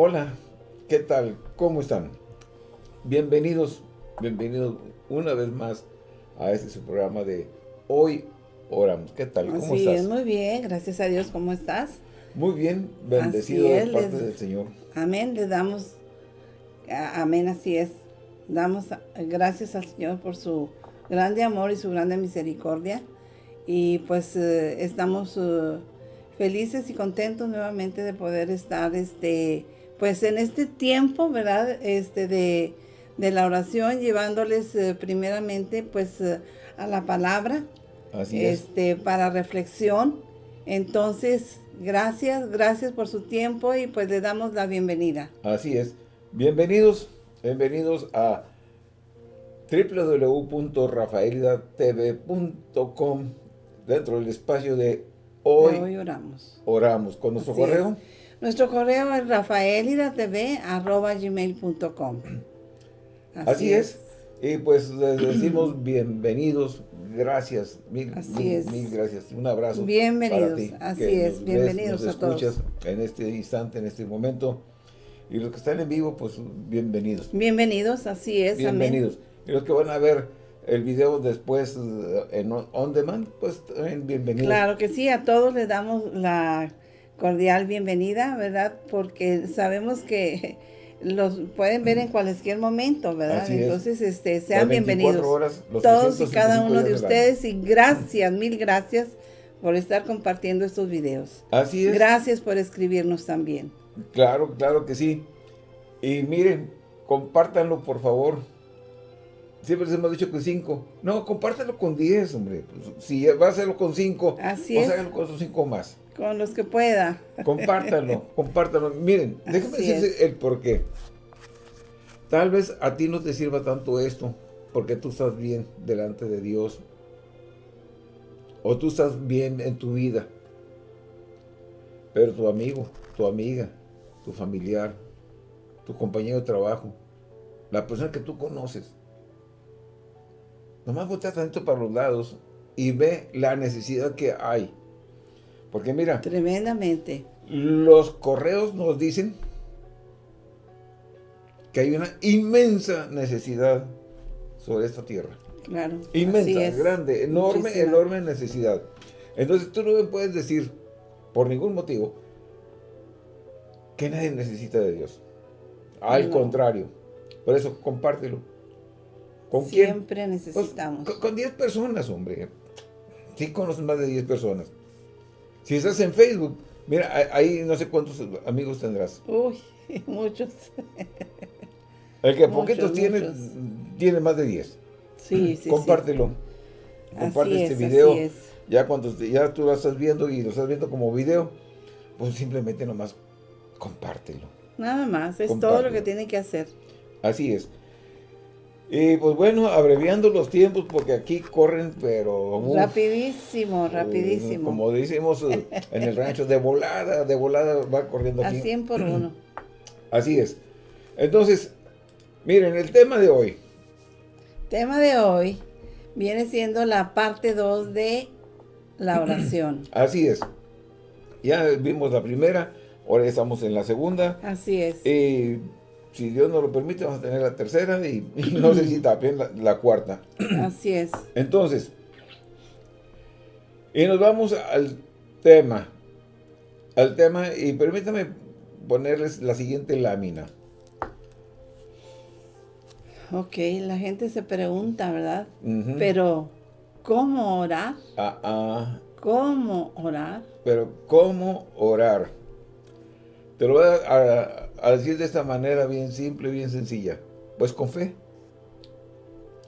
Hola, ¿qué tal? ¿Cómo están? Bienvenidos, bienvenidos una vez más a este su programa de Hoy Oramos. ¿Qué tal? ¿Cómo Así estás? es, muy bien, gracias a Dios, ¿cómo estás? Muy bien, bendecido Así de es, parte les- del Señor. Amén, le damos, a- amén, así es. Damos gracias al Señor por su grande amor y su grande misericordia. Y pues eh, estamos eh, felices y contentos nuevamente de poder estar, este, pues en este tiempo, ¿verdad? Este, de, de la oración, llevándoles eh, primeramente, pues, eh, a la palabra, Así es. este, para reflexión. Entonces, gracias, gracias por su tiempo y pues le damos la bienvenida. Así es. Bienvenidos, bienvenidos a www.rafaelidatv.com dentro del espacio de Hoy, Hoy oramos. Oramos. Con nuestro Así correo, es. Nuestro correo es rafaelidatv.gmail.com así, es. Y pues les decimos bienvenidos, gracias, mil, Así mil, es. mil gracias. Un abrazo Bienvenidos, para ti, así es, nos bienvenidos nos a todos. escuchas en este instante, en este momento. Y los que están en vivo, pues bienvenidos. Bienvenidos, así es, Bienvenidos. Y los que van a ver el video después eh, en on, demand, pues también bienvenidos. Claro que sí, a todos les damos la cordial bienvenida, ¿verdad? Porque sabemos que los pueden ver en cualquier momento, ¿verdad? Así es. Entonces, este, sean 24 bienvenidos. horas, todos y cada 365 uno de ustedes y gracias, mil gracias por estar compartiendo estos videos. Así es. Gracias por escribirnos también. Claro, claro que sí. Y miren, compártanlo por favor. Siempre les hemos dicho que 5. No, compártanlo con 10, hombre. Pues, si va a hacerlo con 5, Así es. háganlo con esos 5 más. Con los que pueda. Compártanlo, compártanlo. Miren, déjenme Así decirles el por qué. Tal vez a ti no te sirva tanto esto, porque tú estás bien delante de Dios. O tú estás bien en tu vida. Pero tu amigo, tu amiga, tu familiar, tu compañero de trabajo, la persona que tú conoces, nomás voltea tantito para los lados y ve la necesidad que hay. Porque mira, Tremendamente. los correos nos dicen que hay una inmensa necesidad sobre esta tierra. Claro. Inmensa, grande, enorme, Muchísima. enorme necesidad. Entonces tú no me puedes decir, por ningún motivo, que nadie necesita de Dios. Al No. contrario. Por eso, compártelo. ¿Con quién? Siempre Pues, necesitamos. con- con 10 personas, hombre. Sí conoces más de 10 personas. Si estás en Facebook, mira, ahí no sé cuántos amigos tendrás. Uy, muchos. El que Muchos, poquitos tiene, muchos. tiene más de 10. Sí, sí, Compártelo. sí. Comparte Así este es, video. así es. Ya cuando ya tú lo estás viendo y lo estás viendo como video, pues simplemente nomás compártelo. Nada más, es todo lo que tiene que hacer. Así es. Y pues bueno, abreviando los tiempos porque aquí corren, pero... uf, rapidísimo, eh, rapidísimo. Como decimos eh, en el rancho, de volada, de volada va corriendo A aquí. 100 por uno. Así es. Entonces, miren, el tema de hoy. Tema de hoy viene siendo la parte 2 de la oración. Así es. Ya vimos la primera, ahora estamos en la segunda. Así es. Y si Dios nos lo permite, vamos a tener la tercera y, y no sé si también la, la cuarta. Así es. Entonces, y nos vamos al tema. Al tema, y permítame ponerles la siguiente lámina. Ok, la gente se pregunta, ¿verdad? Pero, ¿cómo orar? Ah, ah, ¿Cómo orar? pero, ¿cómo orar? Te lo voy a, a- a decir de esta manera bien simple, bien sencilla. Pues con fe.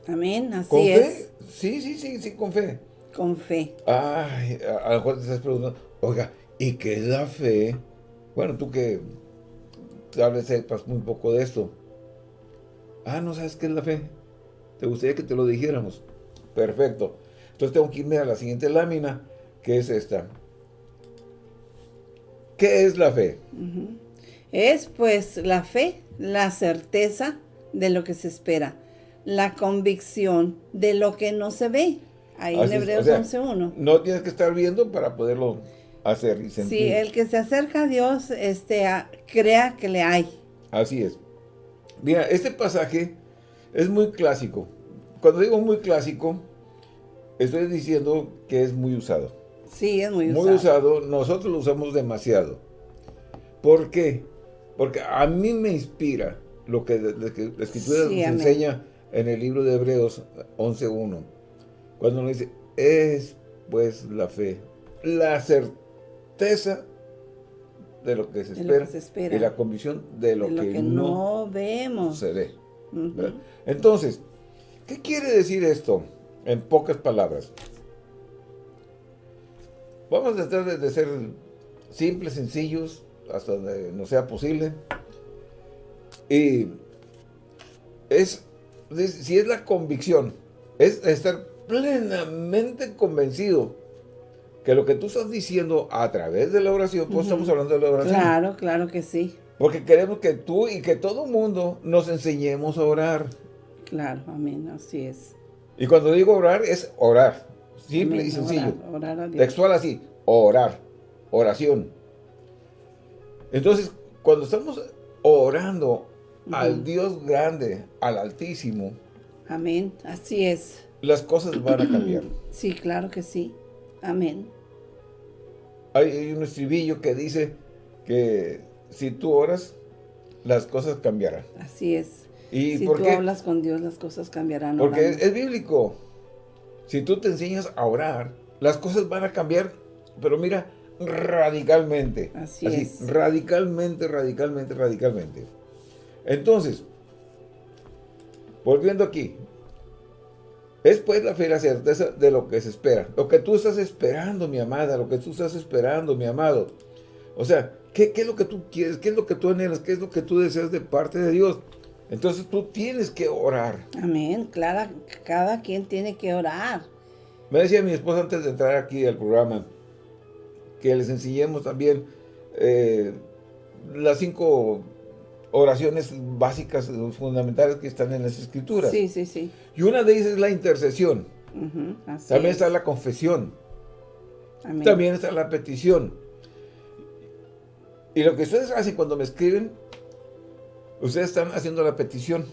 Amén, así ¿Con es. fe? Sí, sí, sí, sí, con fe. Con fe. Ay, a, lo mejor te estás preguntando, oiga, ¿y qué es la fe? Bueno, tú que tal vez sepas muy poco de esto. Ah, ¿no sabes qué es la fe? ¿Te gustaría que te lo dijéramos? Perfecto. Entonces tengo que irme a la siguiente lámina, que es esta. ¿Qué es la fe? Ujú. Es pues la fe, la certeza de lo que se espera, la convicción de lo que no se ve. Ahí Así en Hebreos o sea, 11.1. No tienes que estar viendo para poderlo hacer y sentir. Sí, el que se acerca a Dios, este, crea que le hay. Así es. Mira, este pasaje es muy clásico. Cuando digo muy clásico, estoy diciendo que es muy usado. Sí, es muy usado. Muy usado, nosotros lo usamos demasiado. ¿Por qué? Porque a mí me inspira lo que la Escritura nos enseña en el libro de Hebreos 11.1. Cuando nos dice, es pues la fe, la certeza de lo que se, espera, y la convicción de lo, que, no, vemos. Se ve. Entonces, ¿qué quiere decir esto? En pocas palabras. Vamos a tratar de ser simples, sencillos, hasta donde no sea posible. Y es, si es la convicción, es estar plenamente convencido que lo que tú estás diciendo a través de la oración, pues estamos hablando de la oración. Claro, claro que sí. Porque queremos que tú y que todo el mundo nos enseñemos a orar. Claro, amén, así es. Y cuando digo orar, es orar. Simple y sencillo. Textual así, orar, oración. Entonces, cuando estamos orando al Dios grande, al Altísimo. Amén, así es. Las cosas van a cambiar. Sí, claro que sí. Amén. Hay, un estribillo que dice que si tú oras, las cosas cambiarán. Así es. ¿Y si tú hablas con Dios, las cosas cambiarán. Porque es, bíblico. Si tú te enseñas a orar, las cosas van a cambiar. Pero mira, radicalmente. Así, es. Radicalmente, radicalmente, radicalmente. Entonces, volviendo aquí, es pues la fe la certeza de lo que se espera. Lo que tú estás esperando, mi amada, lo que tú estás esperando, mi amado. O sea, ¿qué, es lo que tú quieres? ¿Qué es lo que tú anhelas? ¿Qué es lo que tú deseas de parte de Dios? Entonces tú tienes que orar. Amén, claro, cada quien tiene que orar. Me decía mi esposa antes de entrar aquí al programa, que les enseñemos también eh, las cinco oraciones básicas, fundamentales que están en las escrituras. Sí, sí, sí. Y una de ellas es la intercesión. También está la confesión. También está la petición. Y lo que ustedes hacen cuando me escriben, ustedes están haciendo la petición.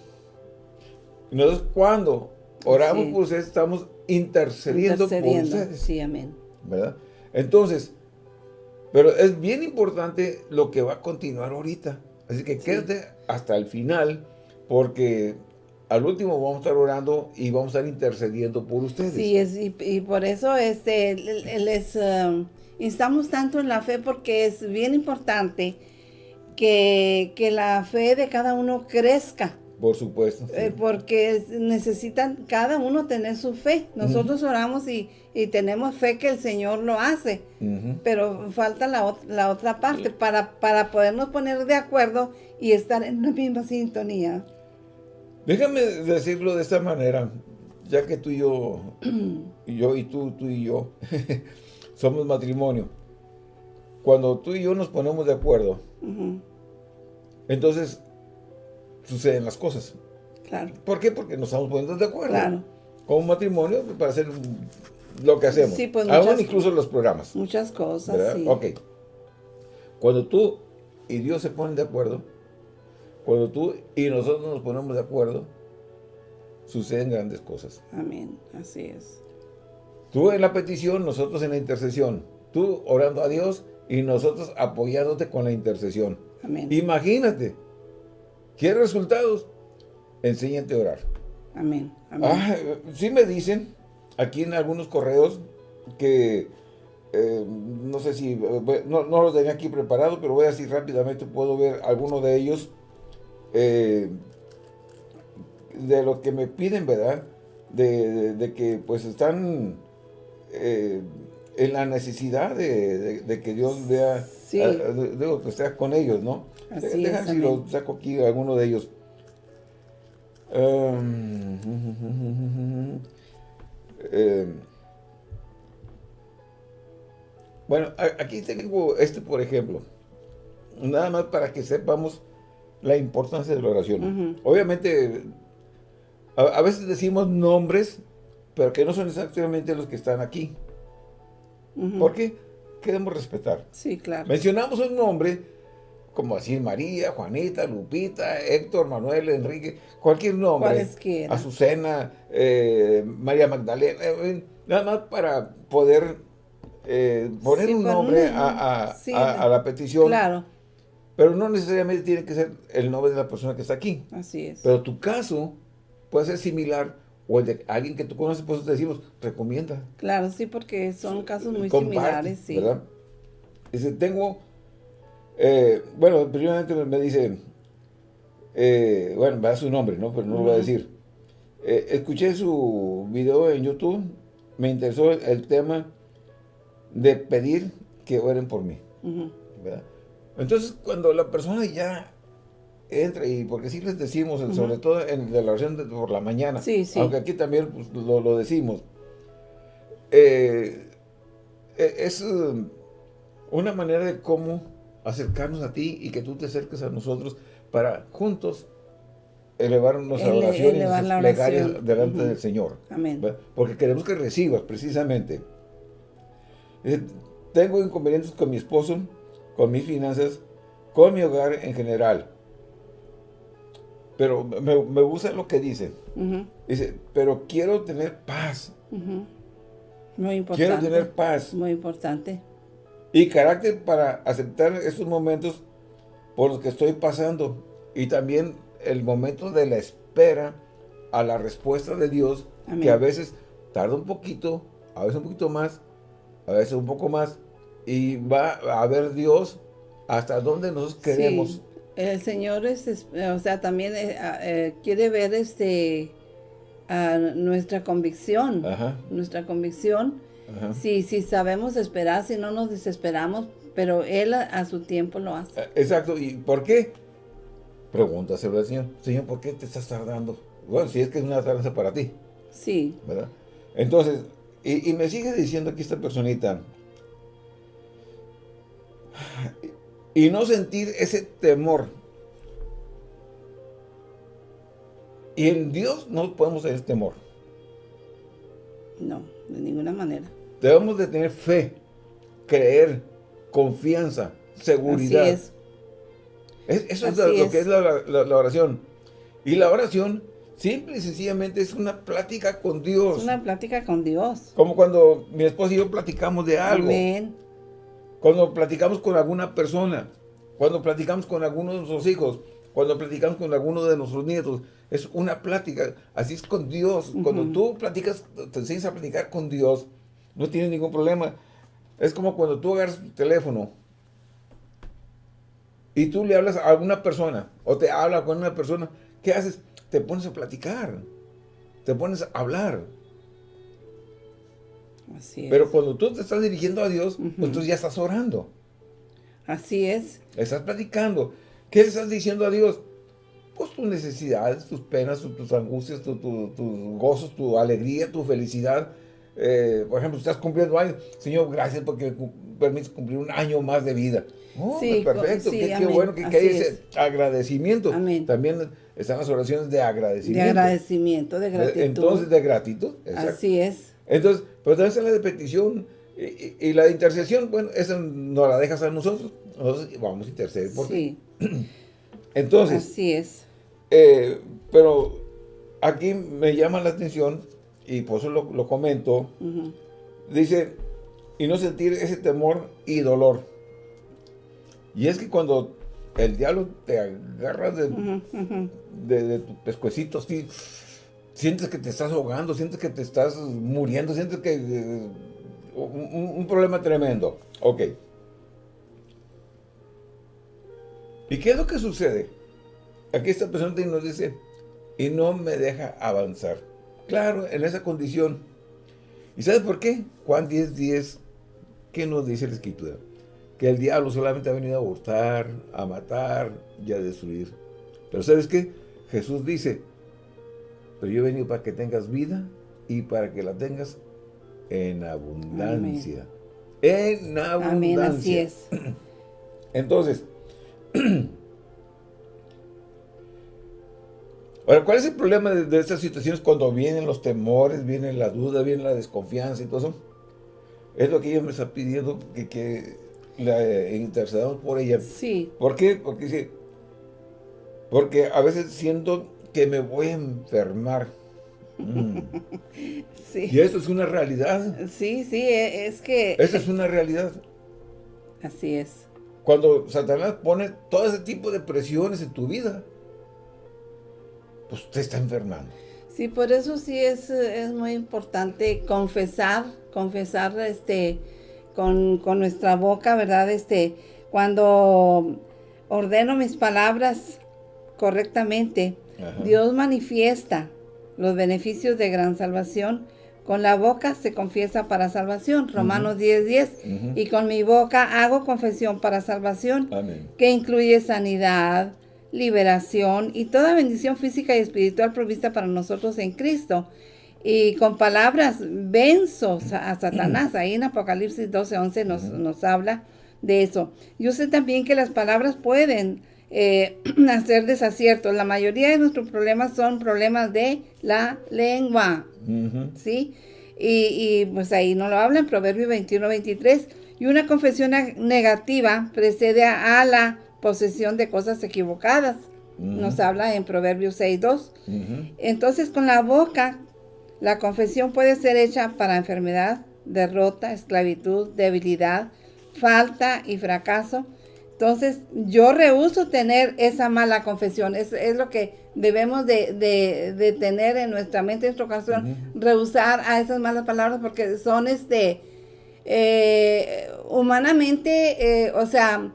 Y nosotros cuando oramos por ustedes, estamos intercediendo, por ustedes. Sí, amén. ¿Verdad? Entonces, pero es bien importante lo que va a continuar ahorita. Así que quédate hasta el final, porque al último vamos a estar orando y vamos a estar intercediendo por ustedes. Sí, es, y, por eso este, les um, instamos tanto en la fe, porque es bien importante que, que la fe de cada uno crezca. Por supuesto. Eh, porque necesitan cada uno tener su fe. Nosotros oramos y, tenemos fe que el Señor lo hace, pero falta la, la, otra parte para, para podernos poner de acuerdo y estar en la misma sintonía. Déjame decirlo de esta manera, ya que tú y yo, y yo y tú, tú y yo, somos matrimonio. Cuando tú y yo nos ponemos de acuerdo, entonces suceden las cosas. Claro. ¿Por qué? Porque nos estamos poniendo de acuerdo. Claro. Como matrimonio, para hacer lo que hacemos. Sí, pues Aún incluso los programas. Muchas cosas, sí. Ok. Cuando tú y Dios se ponen de acuerdo, cuando tú y nosotros nos ponemos de acuerdo, suceden grandes cosas. Amén, así es. Tú en la petición, nosotros en la intercesión. Tú orando a Dios y nosotros apoyándote con la intercesión. Amén. Imagínate ¿Quieres resultados? Enséñate a orar. Amén. Ah, sí me dicen aquí en algunos correos que eh, no sé si, eh, no, los tenía aquí preparado, pero voy así rápidamente, puedo ver alguno de ellos eh, de lo que me piden, ¿verdad? De, que pues están en la necesidad de, que Dios vea, sí. que esté con ellos, ¿no? Así si lo saco aquí alguno de ellos. Em, em, bueno, aquí tengo este, por ejemplo. Nada más para que sepamos la importancia de la oración. Obviamente, a, veces decimos nombres, pero que no son exactamente los que están aquí. ¿Por qué? que debemos respetar. Sí, claro. Mencionamos un nombre, como así María, Juanita, Lupita, Héctor, Manuel, Enrique, cualquier nombre. Cualesquiera. Azucena, eh, María Magdalena, eh, nada más para poder eh, poner Sí, un nombre un- a, a- sí, a- a la petición. Claro, Pero no necesariamente tiene que ser el nombre de la persona que está aquí. así es. Pero tu caso puede ser similar o el de alguien que tú conoces, por eso te decimos, recomienda. Claro, sí, porque son casos muy comparte, similares, sí. ¿verdad? Dice, tengo, eh, bueno, primeramente me dice, eh, bueno, me da su nombre, ¿no? Pero no lo voy a decir. Eh, escuché su video en YouTube, me interesó el tema de pedir que oren por mí. ¿verdad? Entonces, cuando la persona ya entra, y porque sí les decimos, sobre todo en la oración de por la mañana, Sí, sí. aunque aquí también pues, lo, lo decimos, eh, eh, es eh, una manera de cómo acercarnos a ti y que tú te acerques a nosotros para juntos elevar nuestra Ele- oración y nuestras plegarias delante del Señor. Porque queremos que recibas, precisamente. Tengo inconvenientes con mi esposo, con mis finanzas, con mi hogar en general. Pero me, me gusta lo que dice. Ujú, Dice, pero quiero tener paz. Muy importante. Quiero tener paz Muy importante. y carácter para aceptar estos momentos por los que estoy pasando. Y también el momento de la espera a la respuesta de Dios, Amén. que a veces tarda un poquito, a veces un poquito más, a veces un poco más, y va a ver Dios hasta donde nosotros queremos. Sí, el Señor es, es- o sea, también eh, ah, eh, quiere ver este a nuestra convicción, Ajá, nuestra convicción. ajá. Si, si sabemos esperar, si no nos desesperamos, pero Él a, a su tiempo lo hace. Eh, Exacto, ¿y por qué? Pregúntaselo al Señor. Señor, ¿por qué te estás tardando? Bueno, si es que es una tardanza para ti. Sí, ¿verdad? Entonces, y, y me sigue diciendo aquí esta personita, y no sentir ese temor. Y en Dios no podemos tener temor. no, de ninguna manera. Debemos de tener fe, creer, confianza, seguridad. Así es. Es- eso es Así lo, lo es. que es la, la- la oración. Y la oración, simple y sencillamente, es una plática con Dios. Es una plática con Dios. Como cuando mi esposa y yo platicamos de algo. Amén. Cuando platicamos con alguna persona, cuando platicamos con alguno de nuestros hijos, cuando platicamos con alguno de nuestros nietos, es una plática, así es con Dios. Cuando tú platicas, te enseñas a platicar con Dios, no tienes ningún problema. Es como cuando tú agarras tu teléfono y tú le hablas a alguna persona, o te habla con una persona, ¿qué haces? Te pones a platicar, te pones a hablar. Así es. Pero cuando tú te estás dirigiendo a Dios, pues entonces ya estás orando. Así es. Estás platicando. ¿Qué le estás diciendo a Dios? Pues tus necesidades, tus penas, tus, angustias, tu- tu- tus gozos, tu alegría, tu felicidad. Eh, por ejemplo, estás cumpliendo años. Señor, gracias porque permites cumplir un año más de vida. Oh, Sí, pues perfecto. co- sí, qué, qué bueno que, hay ese es. agradecimiento. Amén. También están las oraciones de De agradecimiento. agradecimiento, de gratitud. Entonces, de gratitud. exacto. Así es. Entonces, pero también la de petición y, la de intercesión, bueno, esa no la dejas a nosotros. Nosotros vamos a interceder por. Sí, Entonces, así es. eh, pero aquí me llama la atención, y por eso lo, lo comento, dice, y no sentir ese temor y dolor. Y es que cuando el diablo te agarra de, de tu pescuecito, así, sientes que te estás ahogando, sientes que te estás muriendo, sientes que... eh, un, problema tremendo. Ok. ¿Y qué es lo que sucede? Aquí esta persona nos dice, y no me deja avanzar. Claro, en esa condición. ¿Y sabes por qué? Juan 10, 10, ¿qué nos dice la Escritura? Que el diablo solamente ha venido a hurtar, a matar y a destruir. Pero ¿sabes qué? Jesús dice, pero yo he venido para que tengas vida y para que la tengas en abundancia. En abundancia. Amén, así es. Entonces, ahora, ¿cuál es el problema de, de estas situaciones cuando vienen los temores, viene la duda, viene la desconfianza y todo eso? es lo que ella me está pidiendo, que, que la intercedamos por ella. Sí. ¿Por qué? Porque, sí, porque a veces siento que me voy a enfermar. Mm. Sí. Y eso es una realidad. Sí, sí, e, es que... Esa es una realidad. Así es. Cuando Satanás pone todo ese tipo de presiones en tu vida, pues te está enfermando. Sí, por eso sí es, es muy importante confesar, confesar este, con, con, nuestra boca, ¿verdad? Este, cuando ordeno mis palabras correctamente, Ajá. Dios manifiesta los beneficios de gran salvación. Con la boca se confiesa para salvación, Romanos uh -huh. 10, 10. Uh -huh. Y con mi boca hago confesión para salvación, Amén. que incluye sanidad, liberación y toda bendición física y espiritual provista para nosotros en Cristo. Y con palabras venzo a Satanás. Ahí en Apocalipsis 12, 11 nos, uh -huh. nos habla de eso. Yo sé también que las palabras pueden eh, hacer desaciertos. La mayoría de nuestros problemas son problemas de la lengua. Uh -huh. ¿Sí? Y, y, pues ahí no lo habla en Proverbio 21, 23. Y una confesión negativa precede a, a la posesión de cosas equivocadas. Uh -huh. Nos habla en Proverbios 6, 2. Uh -huh. Entonces, con la boca, la confesión puede ser hecha para enfermedad, derrota, esclavitud, debilidad, falta y fracaso. Entonces, yo rehuso tener esa mala confesión. Es, es lo que debemos de, de, de, tener en nuestra mente, en nuestro corazón. Uh -huh. Rehusar a esas malas palabras porque son, este, eh, humanamente, eh, o sea,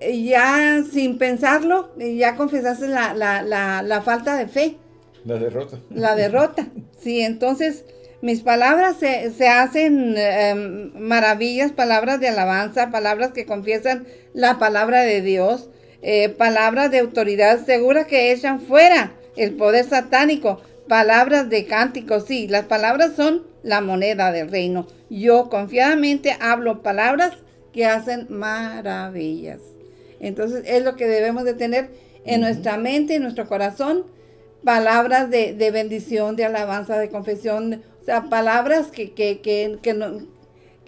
ya sin pensarlo, ya confesaste la, la, la, la, falta de fe. La derrota. La derrota, sí, entonces mis palabras se, se hacen eh, maravillas, palabras de alabanza, palabras que confiesan la palabra de Dios, eh, palabras de autoridad segura que echan fuera el poder satánico, palabras de cánticos, sí, las palabras son la moneda del reino. Yo confiadamente hablo palabras que hacen maravillas. Entonces es lo que debemos de tener en uh -huh. nuestra mente, en nuestro corazón, palabras de, de, bendición, de alabanza, de confesión, o sea, palabras que, que, que, que, no,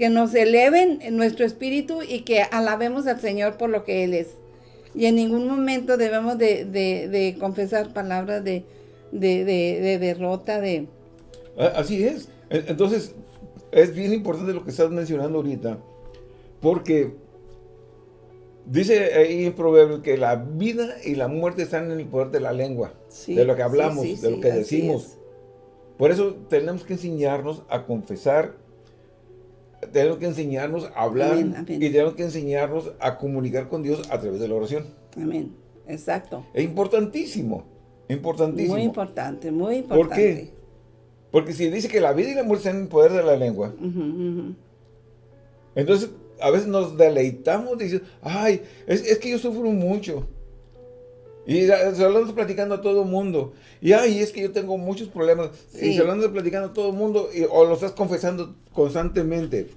que nos eleven en nuestro espíritu y que alabemos al Señor por lo que Él es. Y en ningún momento debemos de, de, de confesar palabras de, de, derrota, de... Así es. Entonces, es bien importante lo que estás mencionando ahorita, porque Dice ahí en Proverbios que la vida y la muerte están en el poder de la lengua, sí, de lo que hablamos, sí, sí, de lo que decimos. Por eso tenemos que enseñarnos a confesar, tenemos que enseñarnos a hablar amén, amén. y tenemos que enseñarnos a comunicar con Dios a través de la oración. Amén, exacto. Es importantísimo, importantísimo. Muy importante, muy importante. ¿Por qué? Porque si dice que la vida y la muerte están en el poder de la lengua, uh -huh, uh -huh. entonces a veces nos deleitamos diciendo, ay, es, es, que yo sufro mucho. Y se lo ando platicando a todo el mundo. Y ay, es que yo tengo muchos problemas. Sí. Y se lo ando platicando a todo el mundo. Y, o lo estás confesando constantemente.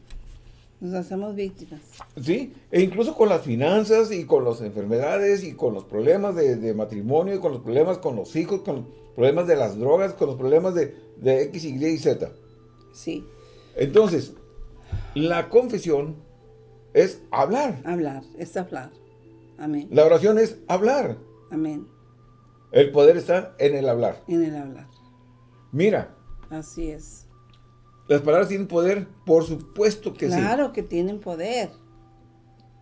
Nos hacemos víctimas. Sí, e incluso con las finanzas y con las enfermedades y con los problemas de, de matrimonio y con los problemas con los hijos, con los problemas de las drogas, con los problemas de, de X, Y y Z. Sí. Entonces, la confesión es hablar. Hablar, es hablar. Amén. La oración es hablar. Amén. El poder está en el hablar. En el hablar. Mira. Así es. Las palabras tienen poder, por supuesto que claro sí. Claro que tienen poder.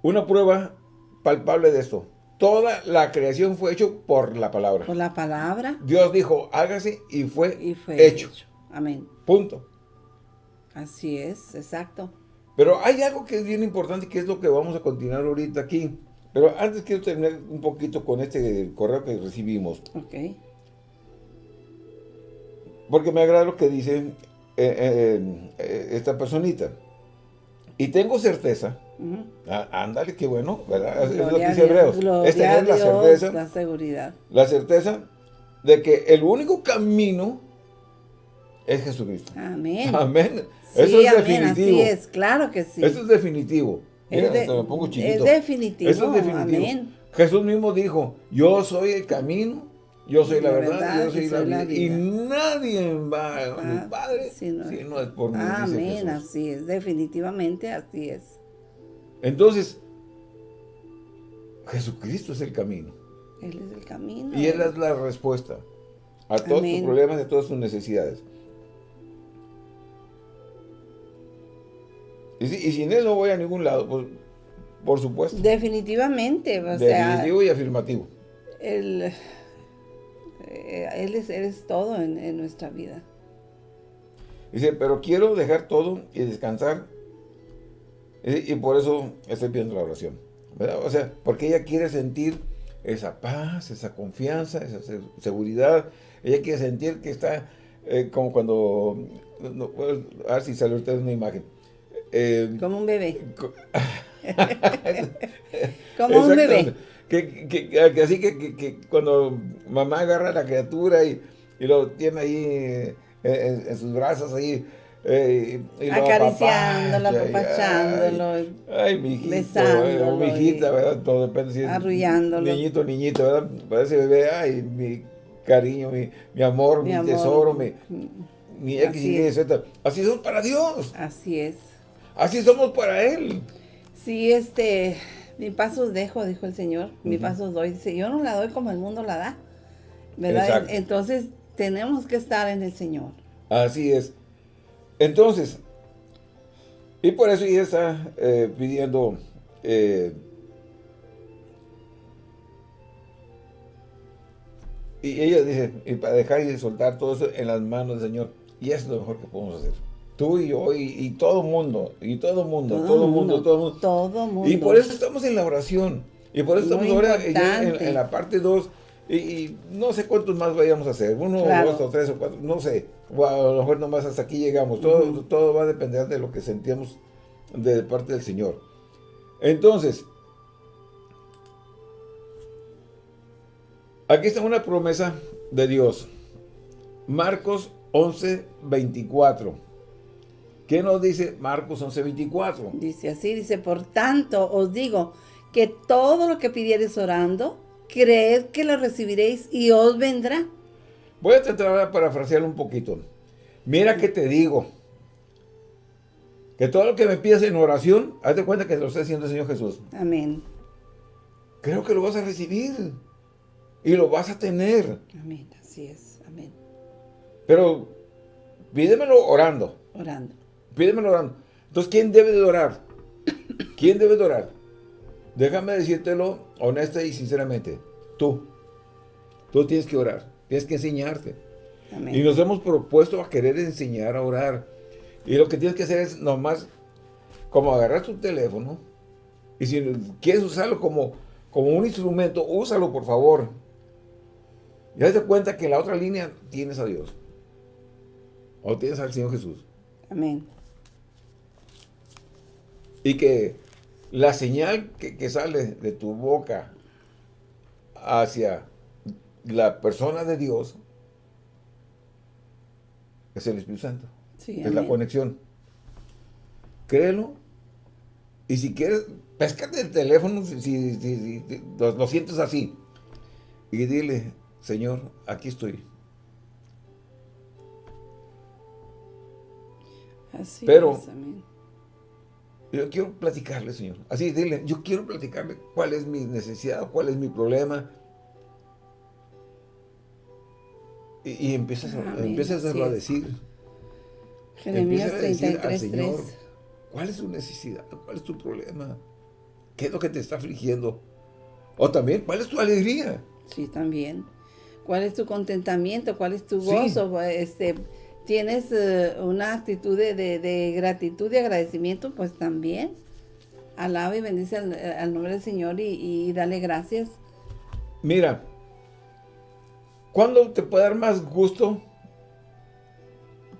Una prueba palpable de esto. Toda la creación fue hecho por la palabra. Por la palabra. Dios dijo, hágase y fue, y fue hecho. hecho. Amén. Punto. Así es, exacto. Pero hay algo que es bien importante, que es lo que vamos a continuar ahorita aquí. Pero antes quiero terminar un poquito con este correo que recibimos. Ok. Porque me agrada lo que dice eh, eh, eh, esta personita. Y tengo certeza, uh -huh. ah, ándale, qué bueno, ¿verdad? Gloria es lo que dice Hebreos. Es tener la certeza. La seguridad. La certeza de que el único camino es Jesucristo. Amén. Amén. Sí, Eso es amén, definitivo. Así es, claro que sí. Eso es definitivo. Mira, es, de, me pongo chiquito. es definitivo. Eso es definitivo. Amén. Jesús mismo dijo, yo soy el camino, Yo soy la, verdad, yo soy, la, vida. Y nadie va a mi Padre si no, es por mí. Amén, así es, definitivamente así es. Entonces, Jesucristo es el camino. Él es el camino. Y Él es la respuesta a todos tus problemas y a todas tus necesidades. Y, sin Él no voy a ningún lado, pues, por supuesto. Definitivamente, o Definitivo y afirmativo. Él, eh, él, es, todo en, nuestra vida. Dice, pero quiero dejar todo y descansar. Y, y por eso estoy pidiendo la oración. O sea, porque ella quiere sentir esa paz, esa confianza, esa seguridad. Ella quiere sentir que está eh, como cuando, a ver si sale usted una imagen. Eh, como un bebé. como un bebé. Que, así que, cuando mamá agarra a la criatura y, lo tiene ahí eh, en sus brazos ahí, eh, Acariciándolo, apapachándolo, ay, mi hijito, besándolo, hijita, ¿verdad? Todo depende si es arrullándolo. niñito, niñito, ¿verdad? Parece bebé, ay, mi cariño, mi, mi amor, mi, tesoro, mi, mi X, Y, Z. Así somos para Dios. Así es. Así somos para Él. Sí, este, mi paso dejo, dijo el Señor, mi paso doy. Dice, yo no la doy como el mundo la da, ¿verdad? Entonces, tenemos que estar en el Señor. Así es. Entonces, y por eso ella está eh, pidiendo eh, y ella dice, y para dejar y soltar todo eso en las manos del Señor. Y eso es lo mejor que podemos hacer. Tú y yo, y, todo el mundo, y todo el mundo, todo, mundo, todo mundo. Todo mundo. Y por eso estamos en la oración. Y por eso estamos ahora en, la parte 2 y, no sé cuántos más vayamos a hacer, uno, dos o tres o cuatro, no sé. O a lo mejor nomás hasta aquí llegamos. Todo, todo va a depender de lo que sentíamos de parte del Señor. Entonces, aquí está una promesa de Dios. Marcos 11, 24. ¿Qué nos dice Marcos 11, 24? Dice así, dice, por tanto os digo que todo lo que pidieres orando, creed que lo recibiréis y os vendrá. Voy a tratar de parafrasearlo un poquito. Mira que te digo, que todo lo que me pidas en oración, hazte cuenta que lo está haciendo el Señor Jesús. Amén. Creo que lo vas a recibir y lo vas a tener. Amén, así es, amén. Pero pídemelo orando. Orando. Pídemelo orando. Entonces, ¿quién debe de orar? ¿Quién debe de orar? Déjame decírtelo honesta y sinceramente. Tú. Tú tienes que orar. Tienes que enseñarte. Y nos hemos propuesto a querer enseñar a orar. Y lo que tienes que hacer es nomás como agarrar tu teléfono y si quieres usarlo como, como un instrumento, úsalo por favor. Y haz cuenta que en la otra línea tienes a Dios. O tienes al Señor Jesús. Amén. Y que la señal que, sale de tu boca hacia la persona de Dios es el Espíritu Santo. es la conexión. Créelo. Y si quieres, pescate el teléfono si, lo, sientes así. Y dile, Señor, aquí estoy. Así Pero, es, yo quiero platicarle, Señor. Así, dile, yo quiero platicarle cuál es mi necesidad, cuál es mi problema. Y, empiezas, empiezas a, decir. Jeremías 33, Señor, ¿cuál es tu necesidad? ¿Cuál es tu problema? ¿Qué es lo que te está afligiendo? O también, ¿cuál es tu alegría? Sí, también. ¿Cuál es tu contentamiento? ¿Cuál es tu gozo? Este, tienes eh, una actitud de, gratitud y agradecimiento, pues también alaba y bendice al, nombre del Señor y, dale gracias. Mira, ¿cuándo te puede dar más gusto?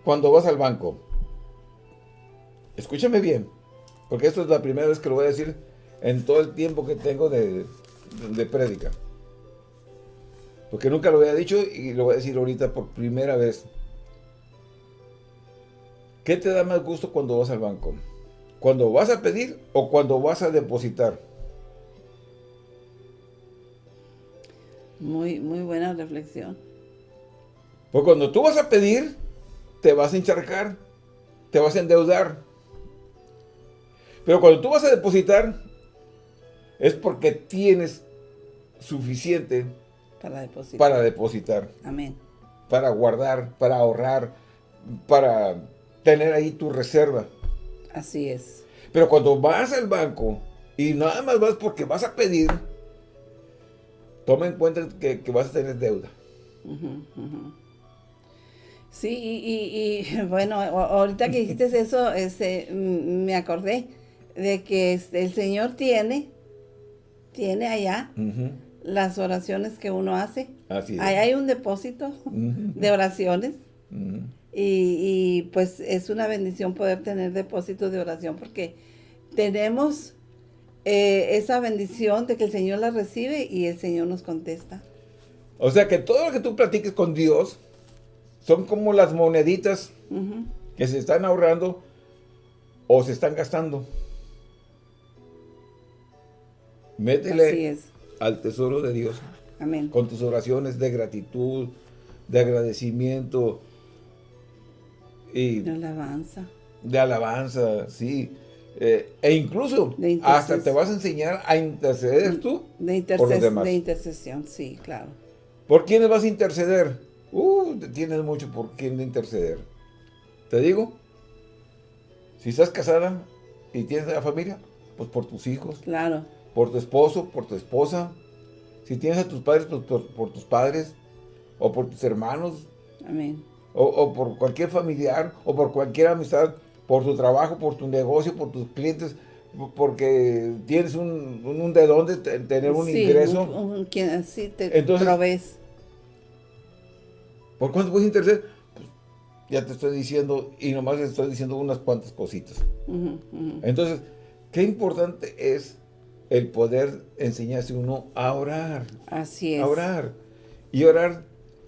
Cuando vas al banco. Escúchame bien, porque esto es la primera vez que lo voy a decir en todo el tiempo que tengo de, de prédica. Porque nunca lo había dicho y lo voy a decir ahorita por primera vez. ¿Qué te da más gusto cuando vas al banco? ¿Cuando vas a pedir o cuando vas a depositar? Muy, muy buena reflexión. Porque cuando tú vas a pedir, te vas a encharcar, te vas a endeudar. Pero cuando tú vas a depositar, es porque tienes suficiente para depositar. Para depositar. Amén. Para guardar, para ahorrar, para tener ahí tu reserva. Así es. Pero cuando vas al banco y nada más vas porque vas a pedir, toma en cuenta que, vas a tener deuda. Sí, y, bueno, ahorita que dijiste eso, este, me acordé de que este, el Señor tiene, tiene allá las oraciones que uno hace. Así Ahí hay un depósito de oraciones. Y, pues es una bendición poder tener depósitos de oración porque tenemos eh, esa bendición de que el Señor la recibe y el Señor nos contesta. O sea que todo lo que tú platiques con Dios son como las moneditas que se están ahorrando o se están gastando. Métele al tesoro de Dios. Amén. Con tus oraciones de gratitud, de agradecimiento. Y de alabanza. De alabanza, sí. Eh, e incluso hasta te vas a enseñar a interceder tú de por los demás. De intercesión, sí, claro. ¿Por quiénes vas a interceder? Uh, tienes mucho por quién interceder. Te digo, si estás casada y tienes la familia, pues por tus hijos. Claro. Por tu esposo, por tu esposa. Si tienes a tus padres, pues por, tus padres. O por tus hermanos. Amén. O, por cualquier familiar, o por cualquier amistad, por tu trabajo, por tu negocio, por tus clientes, porque tienes un, de dónde tener un ingreso. Un, te Entonces, ¿Por cuánto puedes interceder? Pues ya te estoy diciendo, y nomás te estoy diciendo unas cuantas cositas. Entonces, qué importante es el poder enseñarse uno a orar. Así es. A orar. Y orar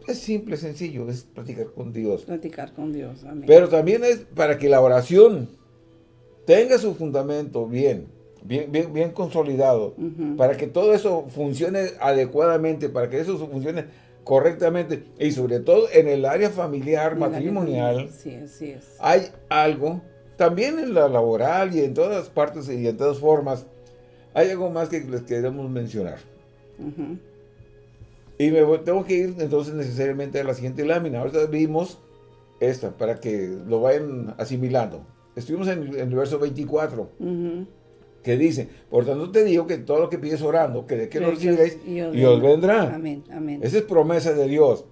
es simple, sencillo, es platicar con Dios. Platicar con Dios, amén. Pero también es para que la oración tenga su fundamento bien, bien, bien, bien consolidado, para que todo eso funcione adecuadamente, para que eso funcione correctamente y sobre todo en el área familiar, matrimonial, sí, así es. hay algo, también en la laboral y en todas partes y en todas formas, hay algo más que les queremos mencionar. Y me tengo que ir entonces necesariamente a la siguiente lámina. Ahorita vimos esta para que lo vayan asimilando. Estuvimos en, el verso 24 que dice, por tanto te digo que todo lo que pides orando, que de que lo recibiréis, y os vendrá. Amén, amén. Esa es promesa de Dios.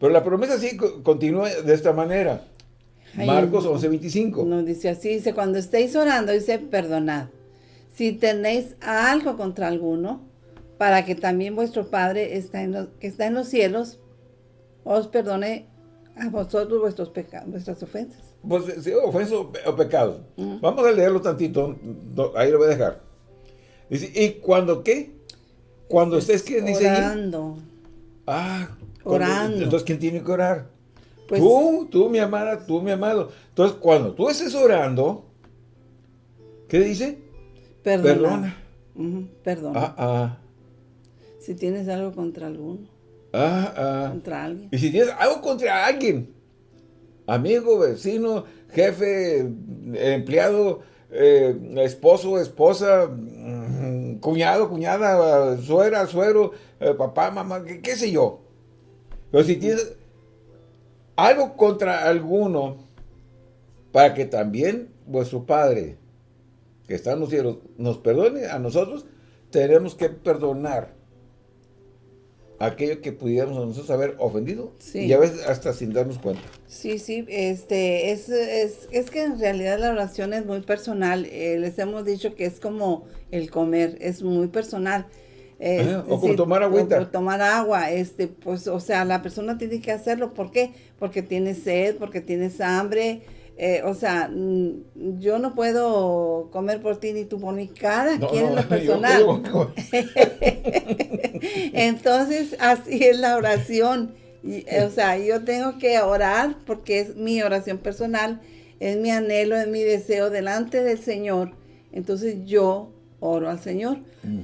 Pero la promesa sí continúa de esta manera. Marcos 11.25. Nos dice así, dice, cuando estéis orando, dice, perdonad. Si tenéis algo contra alguno, para que también vuestro Padre está en que está en los cielos, os perdone a vosotros vuestros pecados, vuestras ofensas. Pues sí, ofenso o pecado. Vamos a leerlo tantito, ahí lo voy a dejar. Dice, ¿y cuando qué? Cuando estés, ¿qué dice Orando. Ah, orando. Entonces, ¿quién tiene que orar? Pues, tú, tú, mi amada, tú, mi amado. Entonces, cuando tú estés orando, ¿qué dice? Perdona. Perdona. Ah, ah. Si tienes algo contra alguno. Ah, ah. Contra alguien. Y si tienes algo contra alguien, amigo, vecino, jefe, empleado, eh, esposo, esposa, mm, cuñado, cuñada, suegra, suegro, eh, papá, mamá, qué, sé yo. Pero si tienes algo contra alguno, para que también vuestro Padre, que está en los cielos, nos perdone a nosotros, tenemos que perdonar aquello que pudiéramos nosotros haber ofendido y a veces hasta sin darnos cuenta. Sí, sí, este, es, es, es que en realidad la oración es muy personal, eh, les hemos dicho que es como el comer, es muy personal. o como tomar agüita. O tomar agua, este, pues, o sea, la persona tiene que hacerlo, ¿por qué? Porque tiene sed, porque tienes hambre, eh, o sea, mm, yo no puedo comer por ti ni tú por mí, cada quien es lo personal. Entonces, así es la oración. o sea, yo tengo que orar porque es mi oración personal, es mi anhelo, es mi deseo delante del Señor. Entonces yo oro al Señor,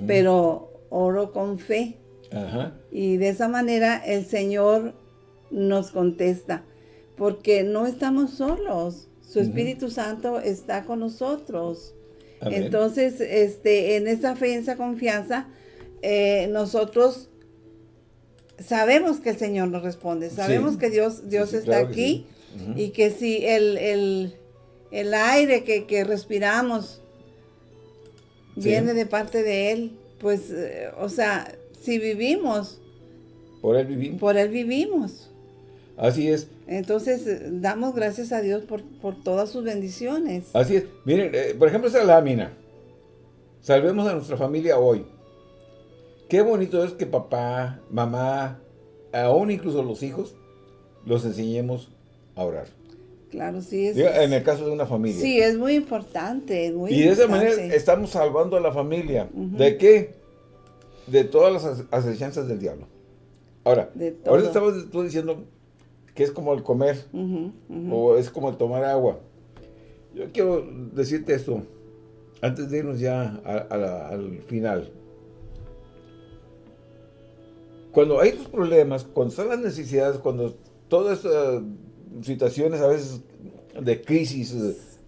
pero oro con fe, Ajá. Y de esa manera el Señor nos contesta, porque no estamos solos. Su Espíritu Santo está con nosotros. Amén. Entonces, este, en esa fe, en esa confianza, eh, nosotros sabemos que el Señor nos responde, sabemos Sí. que Dios, Dios sí, está claro que aquí y que si el, el- el aire que, que respiramos viene de parte de Él, pues, eh, o sea, si vivimos, Por él vivimos. por Él vivimos. Así es. Entonces, eh, damos gracias a Dios por, por todas sus bendiciones. Así es. Miren, eh, por ejemplo, esa lámina. Salvemos a nuestra familia hoy. Qué bonito es que papá, mamá, aún incluso los hijos, los enseñemos a orar. Claro, sí, es, Diga, En el caso de una familia. sí, es muy importante, es muy y de esa manera estamos salvando a la familia. ¿De qué? De todas las as- acechanzas del diablo. Ahora, ahorita estabas tú diciendo que es como el comer o es como el tomar agua. Yo quiero decirte esto, antes de irnos ya a- a la- al final. Cuando hay los problemas, cuando están las necesidades, cuando todas estas situaciones a veces de crisis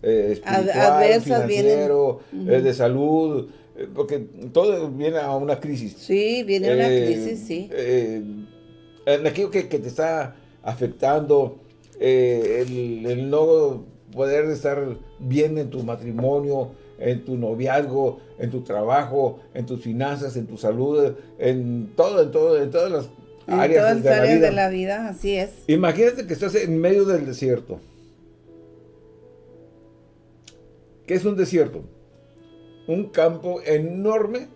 eh, espiritual, adversas financiero, vienen. eh, de salud, eh, porque todo viene a una crisis. Sí, viene una Eh, crisis, sí. en aquello que, que te está afectando, eh, el, el no poder estar bien en tu matrimonio, en tu noviazgo, en tu trabajo, en tus finanzas, en tu salud, en todo, en todo, en todas las En áreas, todas de, las la áreas vida. de la vida, así es. Imagínate que estás en medio del desierto. ¿Qué es un desierto? Un campo enorme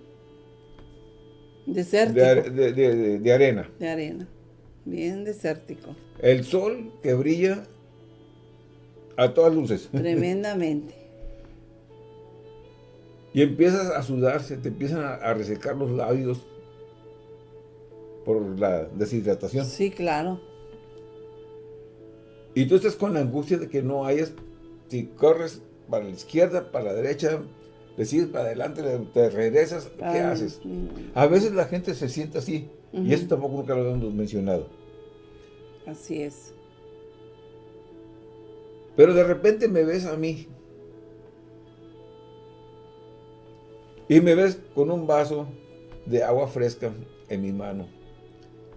Desértico. de, are- de- de- de- de arena. de arena. Bien desértico. El sol que brilla a todas luces. Tremendamente. Y empiezas a sudarse, te empiezan a, a resecar los labios por la deshidratación. Sí, claro. Y tú estás con la angustia de que no hayas, si corres para la izquierda, para la derecha, decides para adelante, te regresas, ¿qué Ay, haces? A veces la gente se siente así, y eso tampoco nunca lo hemos mencionado. Así es. Pero de repente me ves a mí. Y me ves con un vaso de agua fresca en mi mano.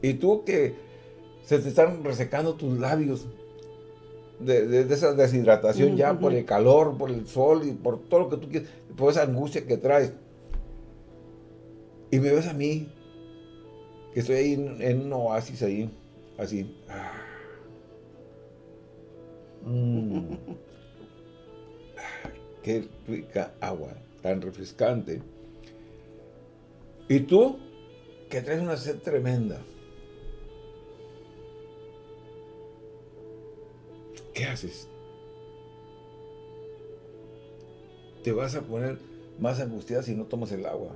Y tú que se te están resecando tus labios de, de- de esa deshidratación ya por el calor, por el sol y por todo lo que tú quieres, por esa angustia que traes. Y me ves a mí, que estoy ahí en, en un oasis ahí, así. Ah. Mm. Ah, Qué rica agua, tan refrescante. Y tú, que traes una sed tremenda. ¿Qué haces? Te vas a poner más angustiada si no tomas el agua.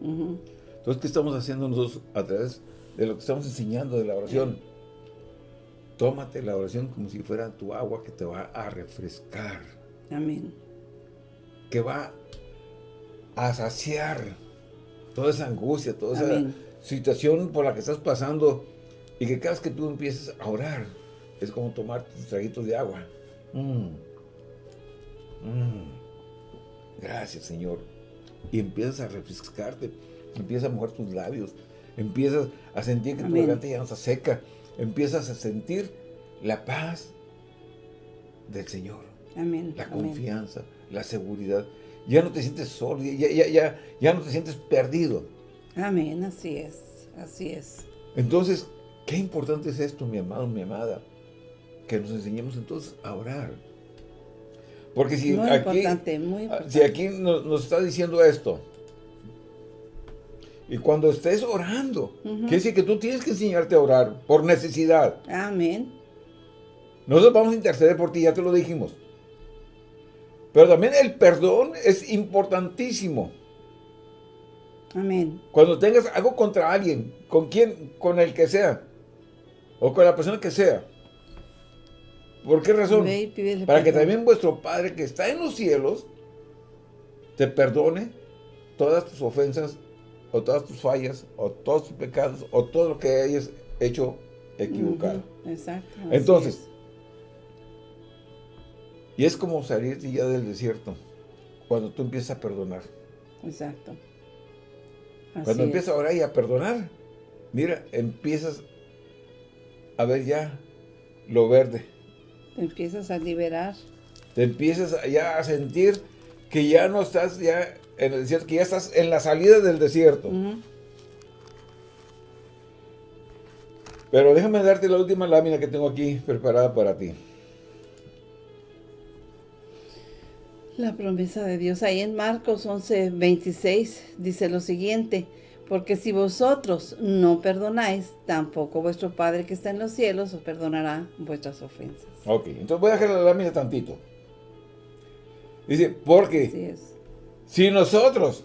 Entonces, ¿qué estamos haciendo nosotros a través de lo que estamos enseñando de la oración? Tómate la oración como si fuera tu agua que te va a refrescar, Amén. que va a saciar toda esa angustia, toda esa situación por la que estás pasando y que cada vez que tú empieces a orar es como tomar traguitos de agua. Mm. Mm. Gracias, Señor. Y empiezas a refrescarte, empiezas a mojar tus labios, empiezas a sentir que tu garganta ya no está seca, empiezas a sentir la paz del Señor, Amén. la Amén. confianza, la seguridad. Ya no te sientes solo, ya, ya, ya, ya no te sientes perdido. Amén, así es. Así es. Entonces, qué importante es esto, mi amado, mi amada, que nos enseñemos entonces a orar. Porque si muy aquí, importante, muy ah, importante. si aquí nos, nos está diciendo esto, y cuando estés orando, quiere decir que tú tienes que enseñarte a orar por necesidad. Amén. Nosotros vamos a interceder por ti, ya te lo dijimos. Pero también el perdón es importantísimo. Amén. Cuando tengas algo contra alguien, con quien, con el que sea, o con la persona que sea. ¿Por qué razón? Ve y pídele Para que también vuestro Padre que está en los cielos te perdone todas tus ofensas o todas tus fallas, o todos tus pecados, o todo lo que hayas hecho equivocado. Exacto. Entonces, y es como salir ya del desierto, cuando tú empiezas a perdonar. Exacto. cuando empiezas a orar y a perdonar, mira, empiezas a ver ya lo verde. Te empiezas a liberar. Te empiezas ya a sentir que ya no estás ya en el desierto, que ya estás en la salida del desierto. Pero déjame darte la última lámina que tengo aquí preparada para ti. La promesa de Dios. Ahí en Marcos 11, 26 dice lo siguiente. Porque si vosotros no perdonáis, tampoco vuestro Padre que está en los cielos os perdonará vuestras ofensas. Ok, entonces voy a dejar la lámina tantito. Dice, porque si nosotros,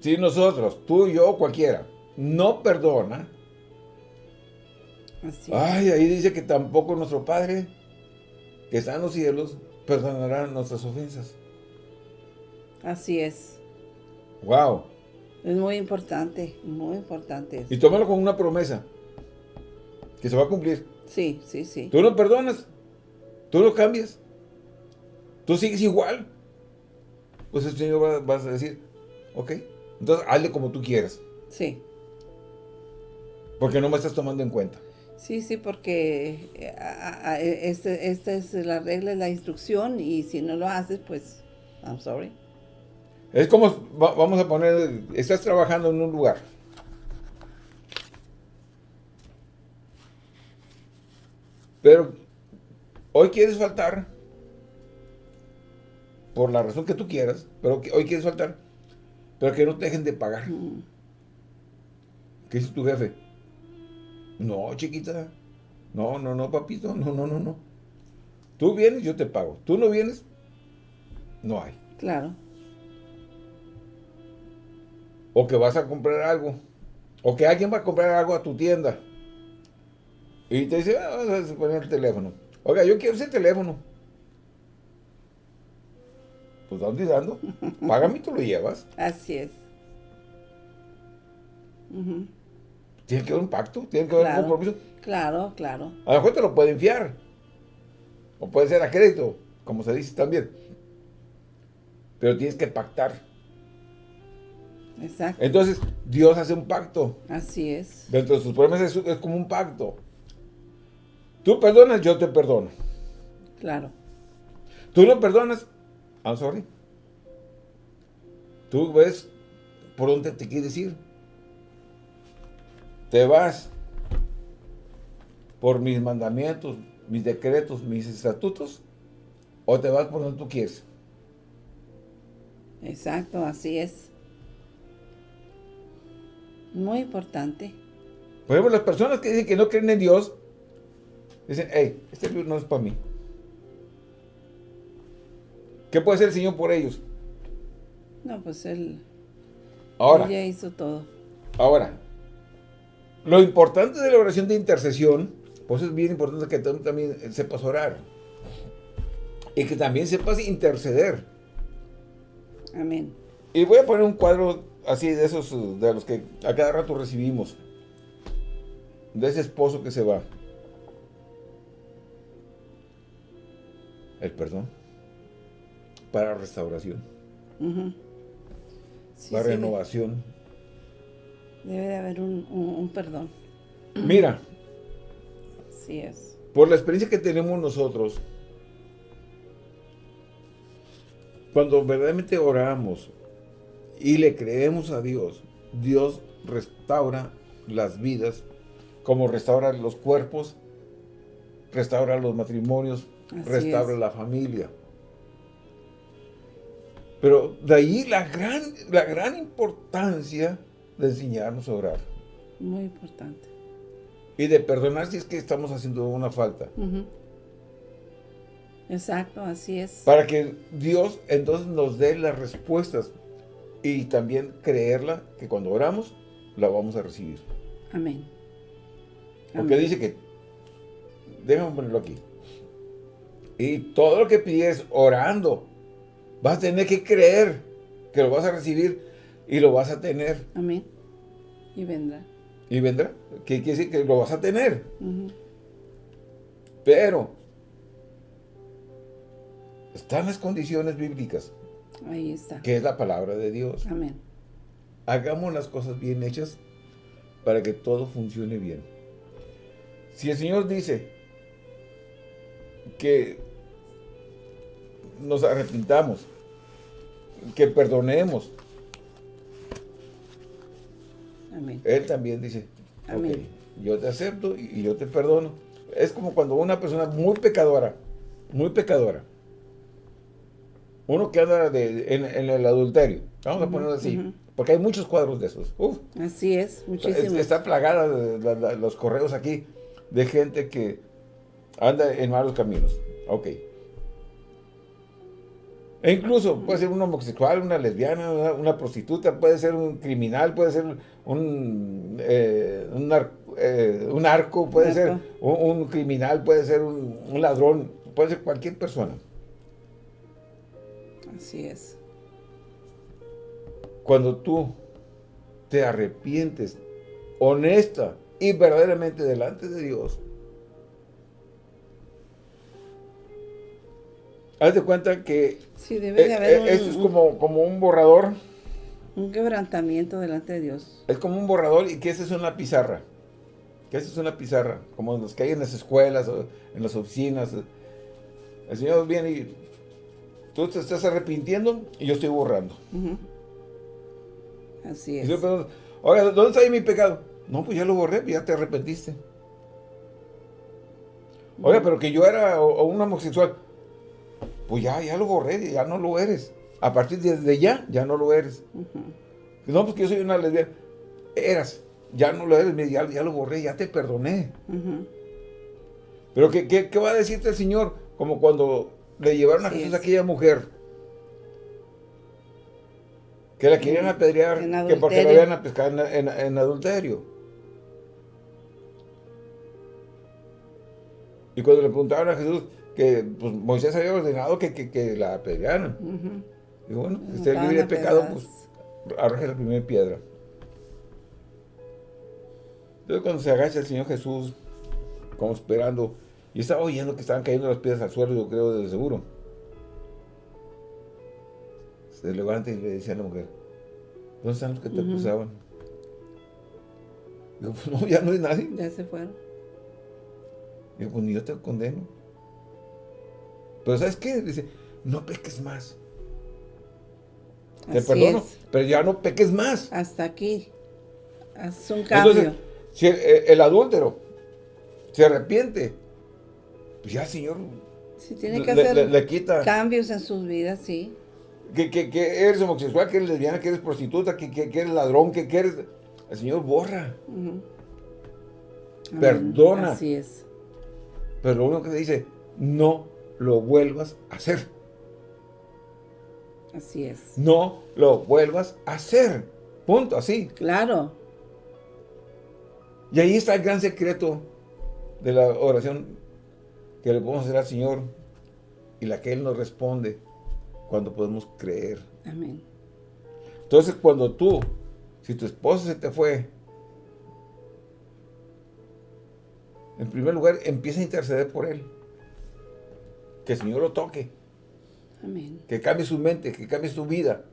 si nosotros, tú, yo, cualquiera, no perdona, ay, ahí dice que tampoco nuestro Padre que está en los cielos perdonará nuestras ofensas. Así es. Wow. Es muy importante, muy importante. Y tómalo con una promesa, que se va a cumplir. Sí, sí, sí. Tú no perdonas, tú no cambias, tú sigues igual. Pues el Señor va, vas a decir, ok, entonces hazle como tú quieras. Sí. Porque no me estás tomando en cuenta. Sí, sí, porque esta este es la regla, la instrucción, y si no lo haces, pues, I'm sorry. Es como, vamos a poner, estás trabajando en un lugar. Pero hoy quieres faltar, por la razón que tú quieras, pero hoy quieres faltar, pero que no te dejen de pagar. ¿Qué dice tu jefe? No, chiquita. No, no, no, papito. No, no, no, no. Tú vienes, yo te pago. Tú no vienes, no hay. Claro o que vas a comprar algo, o que alguien va a comprar algo a tu tienda, y te dice, ah, vas a poner el teléfono. Oiga, yo quiero ese teléfono. Pues dónde dando, págame y tú lo llevas. Así es. Tiene que haber un pacto, tiene que haber un compromiso. Claro, claro. A lo mejor te lo pueden fiar. O puede ser a crédito, como se dice también. Pero tienes que pactar. Exacto. Entonces, Dios hace un pacto. Así es. Dentro de sus promesas es, como un pacto. Tú perdonas, yo te perdono. Claro. Tú no perdonas, I'm sorry. Tú ves por dónde te quieres ir. Te vas por mis mandamientos, mis decretos, mis estatutos, o te vas por donde tú quieres. Exacto, así es. Muy importante. Por ejemplo, las personas que dicen que no creen en Dios, dicen, hey, este libro no es para mí. ¿Qué puede hacer el Señor por ellos? No, pues Él, ahora, ya hizo todo. Ahora, lo importante de la oración de intercesión, pues es bien importante que tú también sepas orar. Y que también sepas interceder. Amén. Y voy a poner un cuadro así de esos de los que a cada rato recibimos. De ese esposo que se va. El perdón. Para restauración. la renovación. Debe, de haber un, perdón. Mira. Sí es. Por la experiencia que tenemos nosotros, cuando verdaderamente oramos, y le creemos a Dios, Dios restaura las vidas, como restaura los cuerpos, restaura los matrimonios, restaura la familia. Pero de ahí la gran, la gran importancia de enseñarnos a orar. Muy importante. Y de perdonar si es que estamos haciendo una falta. Exacto, así es. Para que Dios entonces nos dé las respuestas y también creerla que cuando oramos la vamos a recibir. Amén. Porque dice que, déjame ponerlo aquí, y todo lo que pides orando, vas a tener que creer que lo vas a recibir y lo vas a tener. Amén. Y vendrá. Y vendrá. ¿Qué quiere decir? Que lo vas a tener. Pero están las condiciones bíblicas. Ahí está. Que es la palabra de Dios. Amén. Hagamos las cosas bien hechas para que todo funcione bien. Si el Señor dice que nos arrepintamos, que perdonemos, Amén. Él también dice, Amén. yo te acepto y yo te perdono. Es como cuando una persona muy pecadora, muy pecadora, uno que anda en, el adulterio, vamos a ponerlo así, porque hay muchos cuadros de esos. así es, muchísimos. Está plagada los correos aquí de gente que anda en malos caminos. Ok. E incluso puede ser un homosexual, una lesbiana, una, prostituta, puede ser un criminal, puede ser un, eh, un, eh, arco, puede ser un, criminal, puede ser un ladrón, puede ser cualquier persona. Así es. Cuando tú te arrepientes honesta y verdaderamente delante de Dios, haz de cuenta que sí, debe de eh, eh, es como, como un borrador. Un quebrantamiento delante de Dios. Es como un borrador y que esa es una pizarra. Que esa es una pizarra, como los que hay en las escuelas, o en las oficinas. El Señor viene y Tú te estás arrepintiendo y yo estoy borrando. Así es. Oiga, ¿dónde está ahí mi pecado? No, pues ya lo borré, ya te arrepentiste. Oiga, pero que yo era un homosexual. Pues ya, ya lo borré, ya no lo eres. A partir de, ya, ya no lo eres. No, pues que yo soy una lesbiana. Eras, ya no lo eres, ya, ya lo borré, ya te perdoné. Pero ¿qué, ¿qué, va a decirte el Señor? Como cuando le llevaron a Jesús a aquella mujer que la querían apedrear que porque la habían pescado en, adulterio. Y cuando le preguntaron a Jesús que pues, Moisés había ordenado que, la apedrearan. Y bueno, si usted libre de pecado, pues arroje la primera piedra. Entonces cuando se agacha el Señor Jesús, como esperando y estaba oyendo que estaban cayendo las piedras al suelo, yo creo, de seguro. Se levanta y le dice a la mujer, ¿dónde están los que te acusaban? Digo, pues no, ya no hay nadie. Ya se fueron. Digo, pues ni yo te condeno. Pero ¿sabes qué? Dice, no peques más. Te perdono, pero ya no peques más. Hasta aquí. Es un cambio. Entonces, si el adúltero se arrepiente, pues ya, Señor. Si tiene que hacer cambios en sus vidas, sí. Que, eres homosexual, que eres lesbiana, que eres prostituta, que, eres ladrón, que, eres... El Señor borra. Perdona. Así es. Pero lo único que dice, no lo vuelvas a hacer. Así es. No lo vuelvas a hacer. Punto, así. Claro. Y ahí está el gran secreto de la oración que le podemos hacer al Señor y la que Él nos responde cuando podemos creer. Amén. Entonces, cuando tú, si tu esposo se te fue, en primer lugar, empieza a interceder por él. Que el Señor lo toque. Amén. Que cambie su mente, que cambie su vida.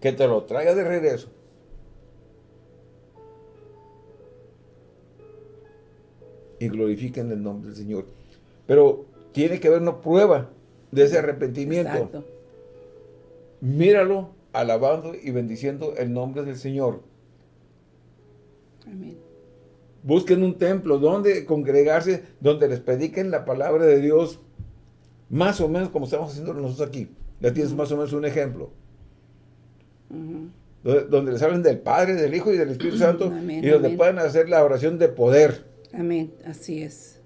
Que te lo traiga de regreso. Y glorifiquen el nombre del Señor. Pero tiene que haber una prueba de ese arrepentimiento. Exacto. Míralo alabando y bendiciendo el nombre del Señor. Amén. Busquen un templo donde congregarse, donde les prediquen la palabra de Dios, más o menos como estamos haciendo nosotros aquí. Ya tienes más o menos un ejemplo. donde, les hablen del Padre, del Hijo y del Espíritu Santo, y donde puedan hacer la oración de poder. Amén, así es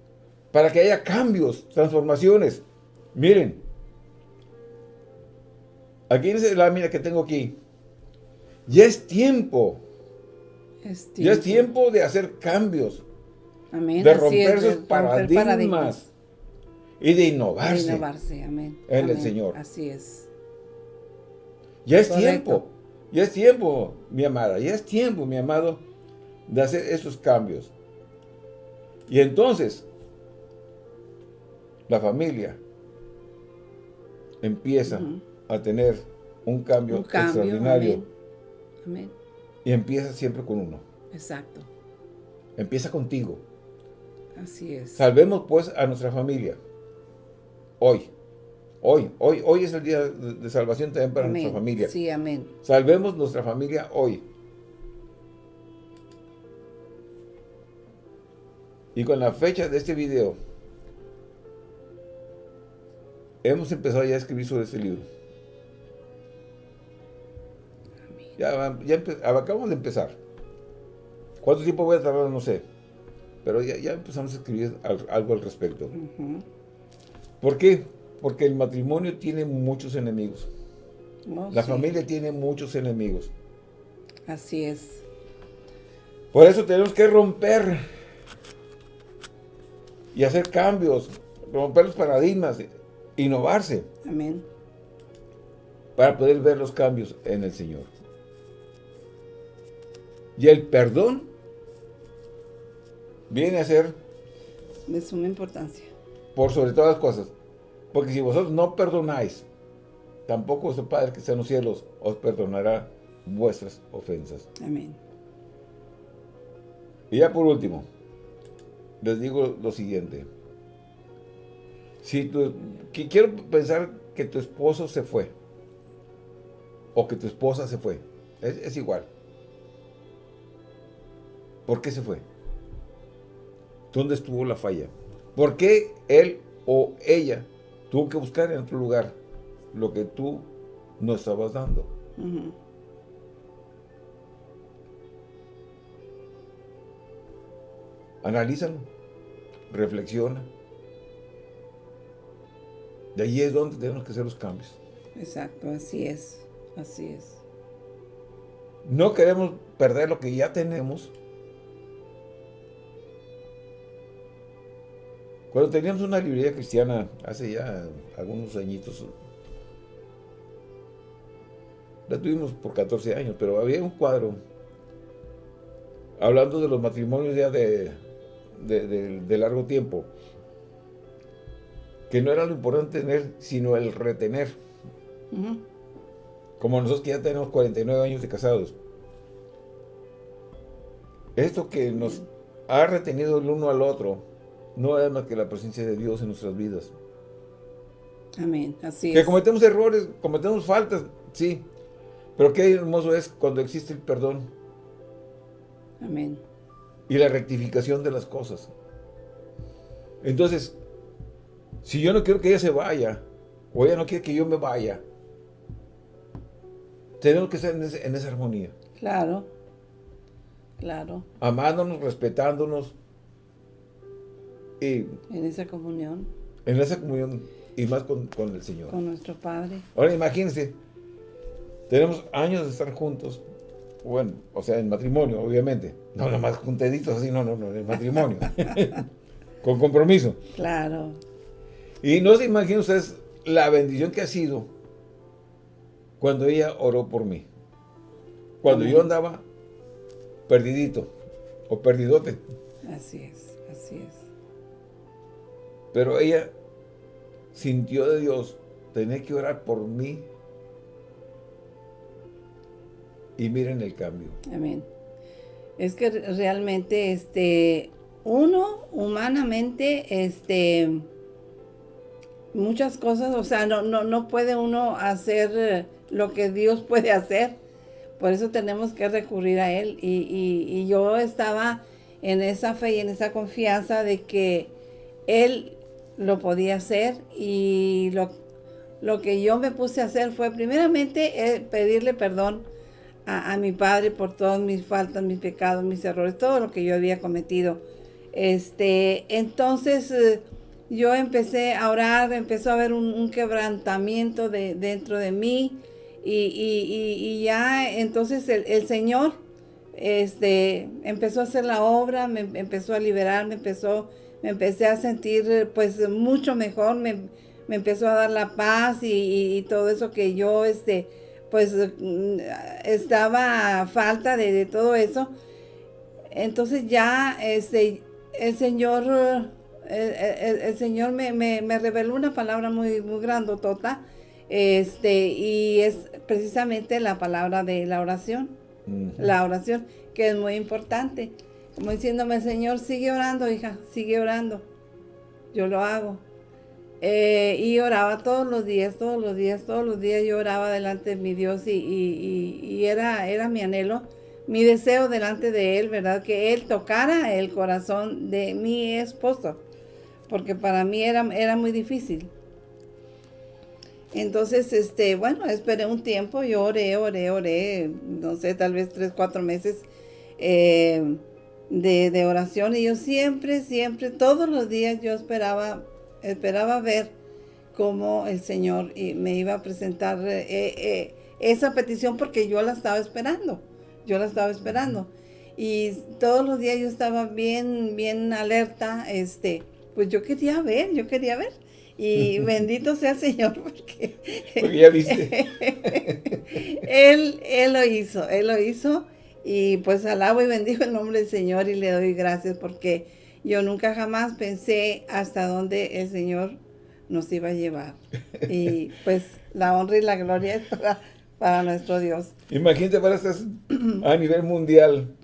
para que haya cambios, transformaciones. Miren, aquí dice la lámina que tengo aquí. Ya es tiempo. Ya es tiempo de hacer cambios. Amén. De romper esos paradigmas, Y de innovarse. De innovarse, amén. En el Señor. Así es. Ya es tiempo. Ya es tiempo, mi amada, ya es tiempo, mi amado, de hacer esos cambios. Y entonces, la familia empieza a tener un cambio, extraordinario. Amén. Y empieza siempre con uno. Exacto. Empieza contigo. Así es. Salvemos pues a nuestra familia. Hoy. Hoy, hoy, hoy es el día de, salvación también para nuestra familia. Sí, amén. Salvemos nuestra familia hoy. Y con la fecha de este video, hemos empezado ya a escribir sobre este libro. Ya, ya acabamos de empezar. ¿Cuánto tiempo voy a tardar? No sé. Pero ya, empezamos a escribir algo al respecto. ¿Por qué? Porque el matrimonio tiene muchos enemigos. La familia tiene muchos enemigos. Así es. Por eso tenemos que romper y hacer cambios, romper los paradigmas, innovarse. Amén. Para poder ver los cambios en el Señor. Y el perdón viene a ser... De suma importancia. Por sobre todas las cosas. Porque si vosotros no perdonáis, tampoco vuestro Padre que está en los cielos os perdonará vuestras ofensas. Amén. Y ya por último, les digo lo siguiente. Si tú, quiero pensar que tu esposo se fue, o que tu esposa se fue, es igual. ¿Por qué se fue? ¿Dónde estuvo la falla? ¿Por qué él o ella tuvo que buscar en otro lugar lo que tú no estabas dando? Analízalo, reflexiona. De ahí es donde tenemos que hacer los cambios. Exacto, así es, así es. No queremos perder lo que ya tenemos Cuando teníamos una librería cristiana, hace ya algunos añitos, la tuvimos por 14 años, pero había un cuadro hablando de los matrimonios ya de, de, largo tiempo, que no era lo importante tener, sino el retener. Como nosotros que ya tenemos 49 años de casados. Esto que nos ha retenido el uno al otro, no es más que la presencia de Dios en nuestras vidas. Amén, así que cometemos errores, cometemos faltas, sí. Pero qué hermoso es cuando existe el perdón. Amén. Y la rectificación de las cosas. Entonces, si yo no quiero que ella se vaya, o ella no quiere que yo me vaya, tenemos que estar en, en esa armonía. Claro, claro. Amándonos, respetándonos, en esa comunión. En esa comunión y más con, el Señor. Con nuestro Padre. Ahora imagínense, tenemos años de estar juntos, bueno, o sea, en matrimonio, obviamente. No, nomás juntaditos así, no, no, no, en matrimonio. con compromiso. Claro. Y no se imaginen ustedes la bendición que ha sido cuando ella oró por mí. Cuando yo andaba perdidito o perdidote. Así es, así es. Pero ella sintió de Dios, tenía que orar por mí. Y miren el cambio. Amén. Es que realmente, este, uno, humanamente, este, muchas cosas, o sea, no, no, no puede uno hacer lo que Dios puede hacer. Por eso tenemos que recurrir a Él. Y, y yo estaba en esa fe y en esa confianza de que Él lo podía hacer y lo, lo que yo me puse a hacer fue primeramente eh, pedirle perdón a, mi padre por todas mis faltas, mis pecados, mis errores, todo lo que yo había cometido. Este, entonces eh, yo empecé a orar, empezó a haber un, quebrantamiento de, dentro de mí y, ya entonces el, Señor este, empezó a hacer la obra, me empezó a liberar, me empezó me empecé a sentir pues mucho mejor, me, empezó a dar la paz y, todo eso que yo este pues mm, estaba a falta de, todo eso. Entonces ya este, el Señor, el, Señor me, me, reveló una palabra muy, muy grandotota, este, y es precisamente la palabra de la oración. La oración, que es muy importante. Como diciéndome, Señor, sigue orando, hija, sigue orando. Yo lo hago. Eh, y oraba todos los días, todos los días, todos los días yo oraba delante de mi Dios y, era, era mi anhelo, mi deseo delante de Él, ¿verdad? Que Él tocara el corazón de mi esposo, porque para mí era, era muy difícil. Entonces, este, bueno, esperé un tiempo, yo oré, oré, oré, no sé, tal vez tres, cuatro meses eh, de, de oración y yo siempre, siempre, todos los días yo esperaba esperaba ver cómo el Señor me iba a presentar eh, eh, esa petición porque yo la estaba esperando, yo la estaba esperando. Y todos los días yo estaba bien, bien alerta, este, pues yo quería ver, yo quería ver. Y bendito sea el Señor porque, porque ya viste. él, él lo hizo, Él lo hizo. Y pues alabo y bendigo el nombre del Señor y le doy gracias porque yo nunca jamás pensé hasta dónde el Señor nos iba a llevar. Y pues la honra y la gloria es para, nuestro Dios. Imagínate para estar a nivel mundial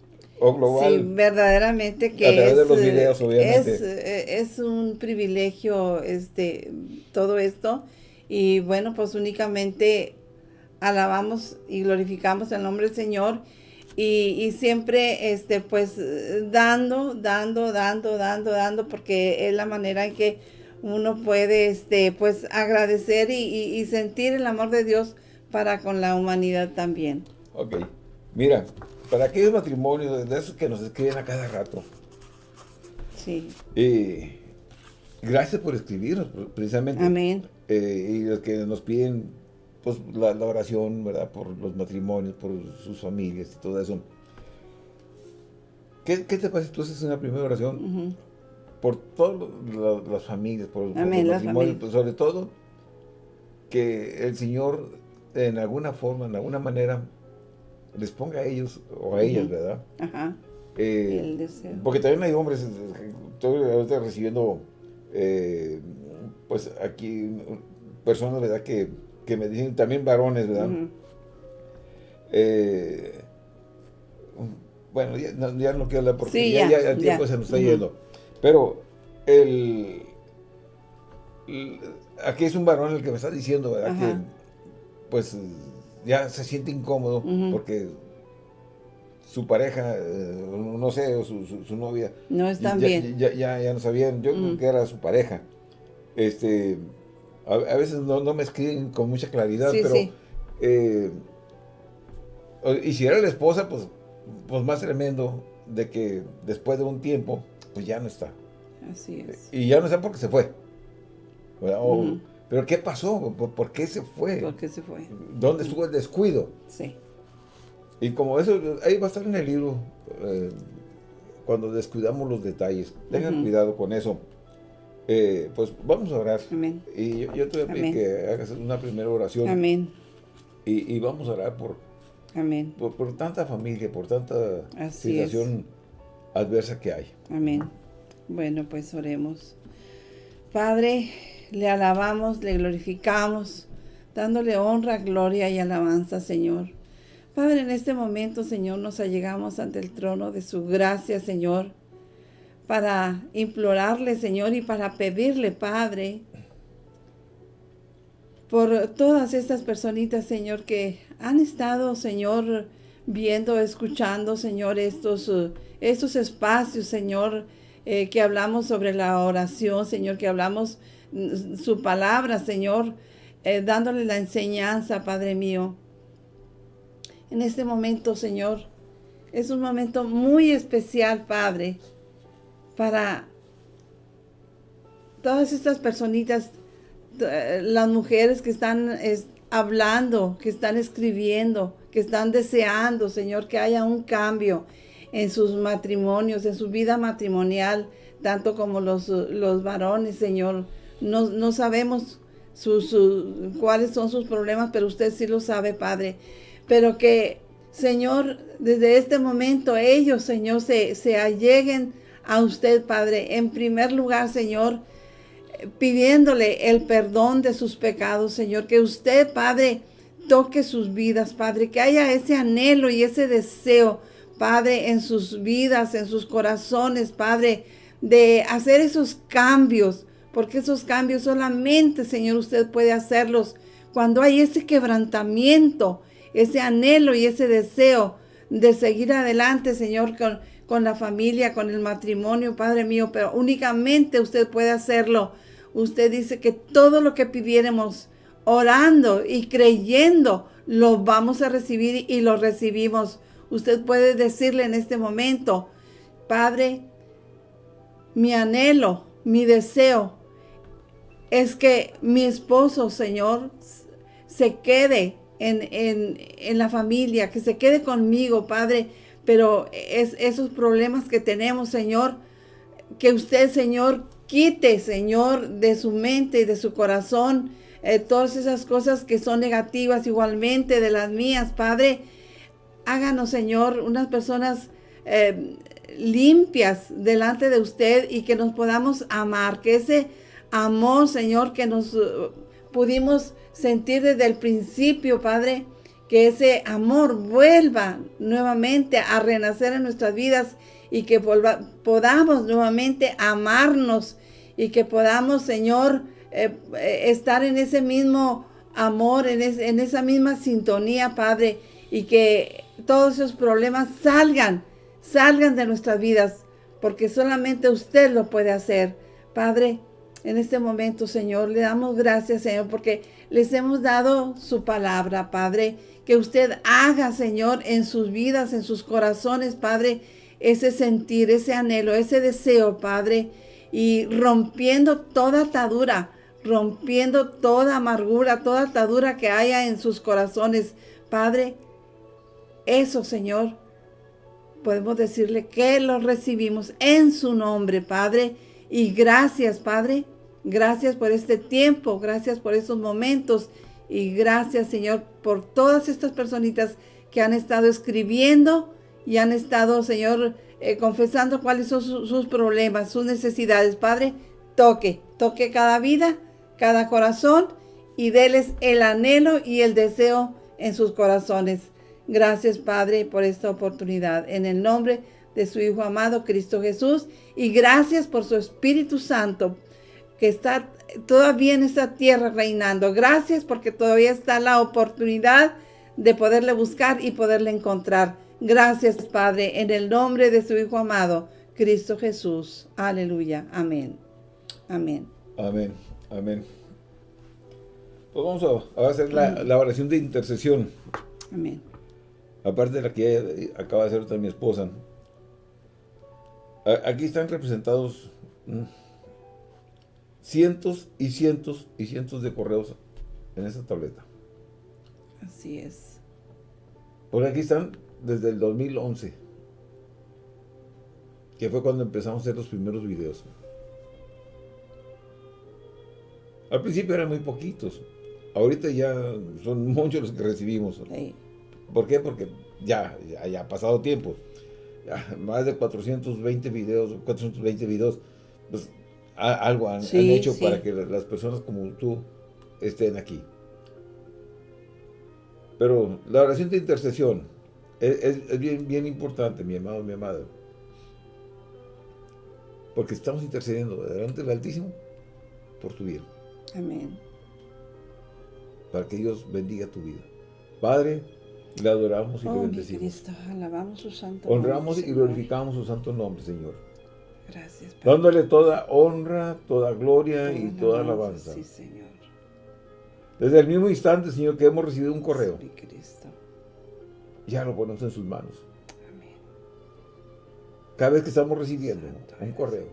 o global. Sí, verdaderamente que a través de los videos, obviamente. Es, eh, es, un privilegio este todo esto. Y bueno, pues únicamente alabamos y glorificamos el nombre del Señor y, siempre, este, pues, dando, dando, dando, dando, dando, porque es la manera en que uno puede, este, pues, agradecer y, sentir el amor de Dios para con la humanidad también. Ok. Mira, para aquellos matrimonios, de esos que nos escriben a cada rato. Sí. Eh, gracias por escribirnos, precisamente. Amén. Eh, y los que nos piden pues la, oración, ¿verdad? Por los matrimonios, por sus familias y todo eso. ¿Qué, te parece tú haces una primera oración? Por todas las familias, por, los matrimonios, pues, sobre todo, que el Señor en alguna forma, en alguna manera, les ponga a ellos o a ellas, ¿verdad? Ajá. Eh, el deseo. Porque también hay hombres, estoy recibiendo, eh, pues aquí, personas, ¿verdad? Que que me dicen también varones, ¿verdad? Eh, bueno, ya no, quiero hablar porque ya, el tiempo se nos está yendo. Pero el, aquí es un varón el que me está diciendo, ¿verdad? Que pues ya se siente incómodo porque su pareja, eh, no sé, su, su, novia. No están bien. Ya, ya, no sabían, yo creo que era su pareja. Este, a, veces no, me escriben con mucha claridad, pero... Eh, y si era la esposa, pues, pues más tremendo de que después de un tiempo, pues ya no está. Así es. Y ya no está porque se fue. Pero ¿qué pasó? ¿Por, qué se fue? ¿Por qué se fue? ¿Dónde estuvo el descuido? Sí. Y como eso, ahí va a estar en el libro, eh, cuando descuidamos los detalles. Tengan cuidado con eso. Eh, pues vamos a orar. Amén. Y yo, te voy a pedir que hagas una primera oración. Amén. Y, vamos a orar por, Amén. por, tanta familia, por tanta situación adversa que hay. Amén. Bueno, pues oremos. Padre, le alabamos, le glorificamos, dándole honra, gloria y alabanza, Señor. Padre, en este momento, Señor, nos allegamos ante el trono de su gracia, Señor para implorarle, Señor, y para pedirle, Padre, por todas estas personitas, Señor, que han estado, Señor, viendo, escuchando, Señor, estos, estos espacios, Señor, eh, que hablamos sobre la oración, Señor, que hablamos su palabra, Señor, eh, dándole la enseñanza, Padre mío. En este momento, Señor, es un momento muy especial, Padre, para todas estas personitas, las mujeres que están hablando, que están escribiendo, que están deseando, Señor, que haya un cambio en sus matrimonios, en su vida matrimonial, tanto como los, los varones, Señor. No, no sabemos cuáles son sus problemas, pero usted sí lo sabe, Padre. Pero que, Señor, desde este momento ellos, Señor, se, se alleguen a usted, Padre. En primer lugar, Señor, pidiéndole el perdón de sus pecados, Señor. Que usted, Padre, toque sus vidas, Padre. Que haya ese anhelo y ese deseo, Padre, en sus vidas, en sus corazones, Padre, de hacer esos cambios. Porque esos cambios solamente, Señor, usted puede hacerlos cuando hay ese quebrantamiento, ese anhelo y ese deseo de seguir adelante, Señor, con, la familia, con el matrimonio, Padre mío, pero únicamente usted puede hacerlo. Usted dice que todo lo que pidiéramos orando y creyendo, lo vamos a recibir y lo recibimos. Usted puede decirle en este momento, Padre, mi anhelo, mi deseo es que mi esposo, Señor, se quede en, en, la familia, que se quede conmigo, Padre, pero es, esos problemas que tenemos, Señor, que usted, Señor, quite, Señor, de su mente y de su corazón eh, todas esas cosas que son negativas igualmente de las mías, Padre. Háganos, Señor, unas personas eh, limpias delante de usted y que nos podamos amar, que ese amor, Señor, que nos uh, pudimos sentir desde el principio, Padre, que ese amor vuelva nuevamente a renacer en nuestras vidas y que podamos nuevamente amarnos y que podamos, Señor, eh, eh, estar en ese mismo amor, en, en esa misma sintonía, Padre, y que todos esos problemas salgan, salgan de nuestras vidas, porque solamente usted lo puede hacer. Padre, en este momento, Señor. Le damos gracias, Señor, porque les hemos dado su palabra, Padre. Que usted haga, Señor, en sus vidas, en sus corazones, Padre, ese sentir, ese anhelo, ese deseo, Padre. Y rompiendo toda atadura, rompiendo toda amargura, toda atadura que haya en sus corazones, Padre. Eso, Señor, podemos decirle que lo recibimos en su nombre, Padre y gracias, Padre. Gracias por este tiempo, gracias por estos momentos y gracias, Señor, por todas estas personitas que han estado escribiendo y han estado, Señor, eh, confesando cuáles son sus problemas, sus necesidades. Padre, toque, toque cada vida, cada corazón y déles el anhelo y el deseo en sus corazones. Gracias, Padre, por esta oportunidad. En el nombre de de su Hijo amado Cristo Jesús. Y gracias por su Espíritu Santo que está todavía en esta tierra reinando. Gracias porque todavía está la oportunidad de poderle buscar y poderle encontrar. Gracias, Padre, en el nombre de su Hijo amado, Cristo Jesús. Aleluya. Amén. Amén. Amén. Amén. Pues vamos a, hacer la, la, oración de intercesión. Amén. Aparte de la que acaba de hacer mi esposa. Aquí están representados mm, cientos y cientos y cientos de correos en esta tableta. Así es. Porque aquí están desde el 2011, que fue cuando empezamos a hacer los primeros videos. Al principio eran muy poquitos. Ahorita ya son muchos los que recibimos. ¿Por qué? Porque ya, ya ha pasado tiempo más de 420 videos, 420 videos, pues algo han, hecho para que las personas como tú estén aquí. Pero la oración de intercesión es, bien, bien importante, mi amado, mi amada. Porque estamos intercediendo delante del Altísimo por tu vida. Amén. Para que Dios bendiga tu vida. Padre, le adoramos y le oh, bendecimos. alabamos su santo Honramos y glorificamos su santo nombre, Señor. Gracias, Padre. Dándole toda honra, toda gloria y toda alabanza. Sí, Señor. Desde el mismo instante, Señor, que hemos recibido un correo. Ya lo ponemos en sus manos. Amén. Cada vez que estamos recibiendo un correo.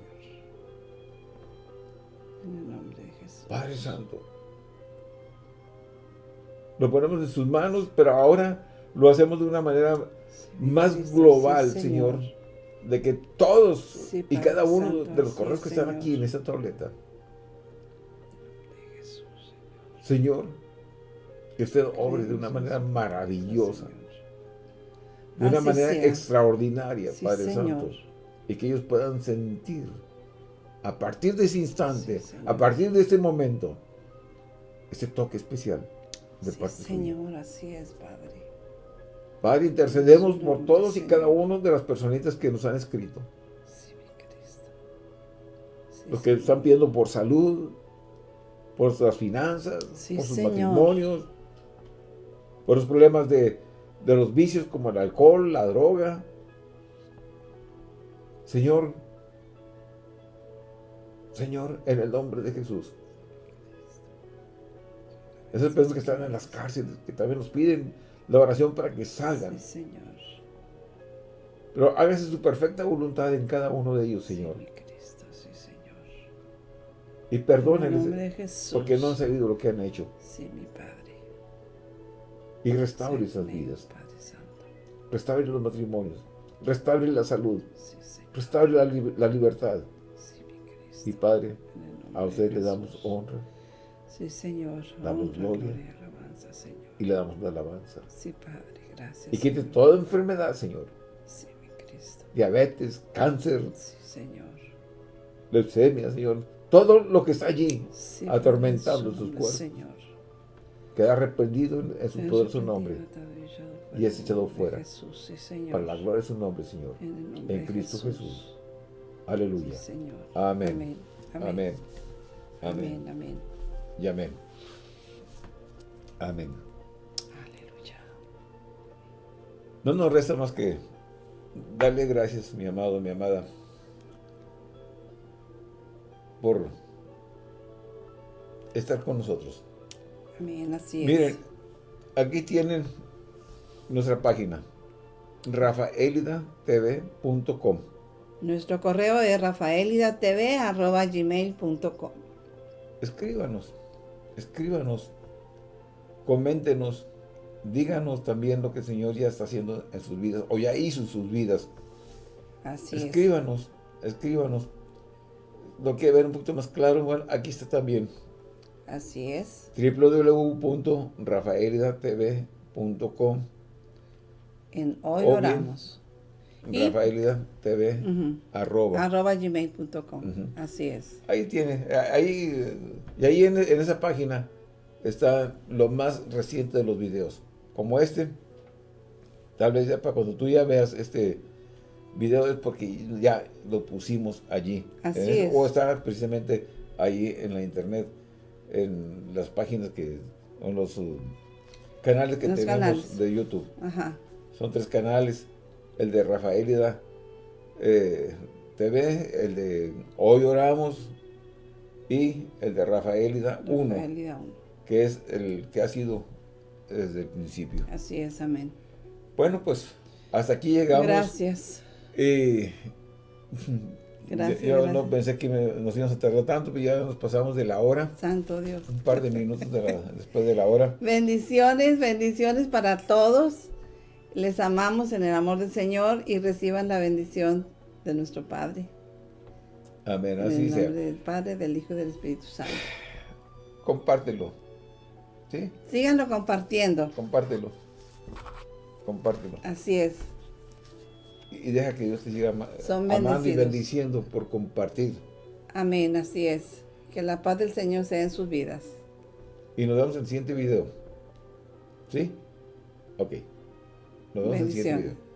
En el nombre de Jesús. Padre Santo. Lo ponemos en sus manos, pero ahora lo hacemos de una manera más global, señor. De que todos y cada uno de los correos que están aquí en esta tableta Señor, que usted obre de una manera maravillosa, de una Así manera sea. extraordinaria, Sí, Padre Señor. Santo, y que ellos puedan sentir a partir de ese instante, Sí, a partir de este momento, ese toque especial de Sí, parte suya. Señor, así es, Padre. Padre, intercedemos por todos y cada uno de las personitas que nos han escrito. Los que están pidiendo por salud, por sus finanzas, Sí, por sus Señor. matrimonios, por los problemas de, de los vicios como el alcohol, la droga. Señor, Señor, en el nombre de Jesús. Esas personas que están en las cárceles, que también nos piden la oración para que salgan. Sí, Señor. Pero hágase su perfecta voluntad en cada uno de ellos, Señor. Sí, mi Cristo, sí, Señor. Y perdónenles porque no han sabido lo que han hecho. Sí, mi Padre. Y restaure esas mi vidas. Padre Santo. Restaure los matrimonios. Restaure la salud. Sí, Señor. Restaure la, li- la libertad. Sí, mi Y. Padre, a usted le damos honra Sí, Señor. Damos Honra, gloria. gloria alabanza, Señor. Y le damos la alabanza. Sí, Padre. Gracias. Y quite Señor. toda enfermedad, Señor. Sí, mi Cristo. Diabetes, cáncer, Sí, Señor. leucemia, Señor. Todo lo que está allí Sí, atormentando sus cuerpos. Señor. queda reprendido en, su poderoso nombre. y es echado fuera. Jesús, sí, Señor. Para la gloria de su nombre, Señor. En, el nombre En Cristo Jesús. Jesús. Aleluya. Sí, Señor. Amén. Amén. Amén. Amén. Amén. Y amén. Amén. No nos resta más que darle gracias, mi amado, mi amada, por estar con nosotros. Amén. Así es. Miren, aquí tienen nuestra página, rafaelidatv.com. Nuestro correo es rafaelidatv.gmail.com Escríbanos, escríbanos, coméntenos, díganos también lo que el Señor ya está haciendo en sus vidas, o ya hizo en sus vidas. Así escríbanos, escríbanos. Lo quiere ver un poquito más claro, bueno, aquí está también. es. Así es. www.rafaelidatv.com En hoy O oramos. Rafaelidatv Ujú. arroba. Arroba gmail.com. Ujú. Así es. Ahí tiene, ahí, y ahí en, en esa página está lo más reciente de los videos. Como este, tal vez ya para cuando tú ya veas este video es porque ya lo pusimos allí. Así ese- es. O está precisamente ahí en la internet, en las páginas que, en los uh, canales que Los tenemos canales. de YouTube. Ajá. Son tres canales, el de Rafaelida eh, TV, el de Hoy Oramos y el de Rafaelida 1, Rafaelida uno. que es el que ha sido desde el principio. Así es. Amén. Bueno, pues hasta aquí llegamos. Gracias. Y Gracias, yo no pensé que me- nos íbamos a tardar tanto, pero ya nos pasamos de la hora, Santo Dios. un par de minutos de la- después de la hora. Bendiciones, bendiciones para todos. Les amamos en el amor del Señor y reciban la bendición de nuestro Padre. Amén, En así el nombre sea. del Padre, del Hijo y del Espíritu Santo. Compártelo. ¿Sí? Síganlo compartiendo. Compártelo. Compártelo. Así es. Y deja que Dios te siga ama- Son amando y bendiciendo por compartir. Amén, así es. Que la paz del Señor sea en sus vidas. Y nos vemos en el siguiente video. ¿Sí? Ok. Nos vemos en el siguiente video.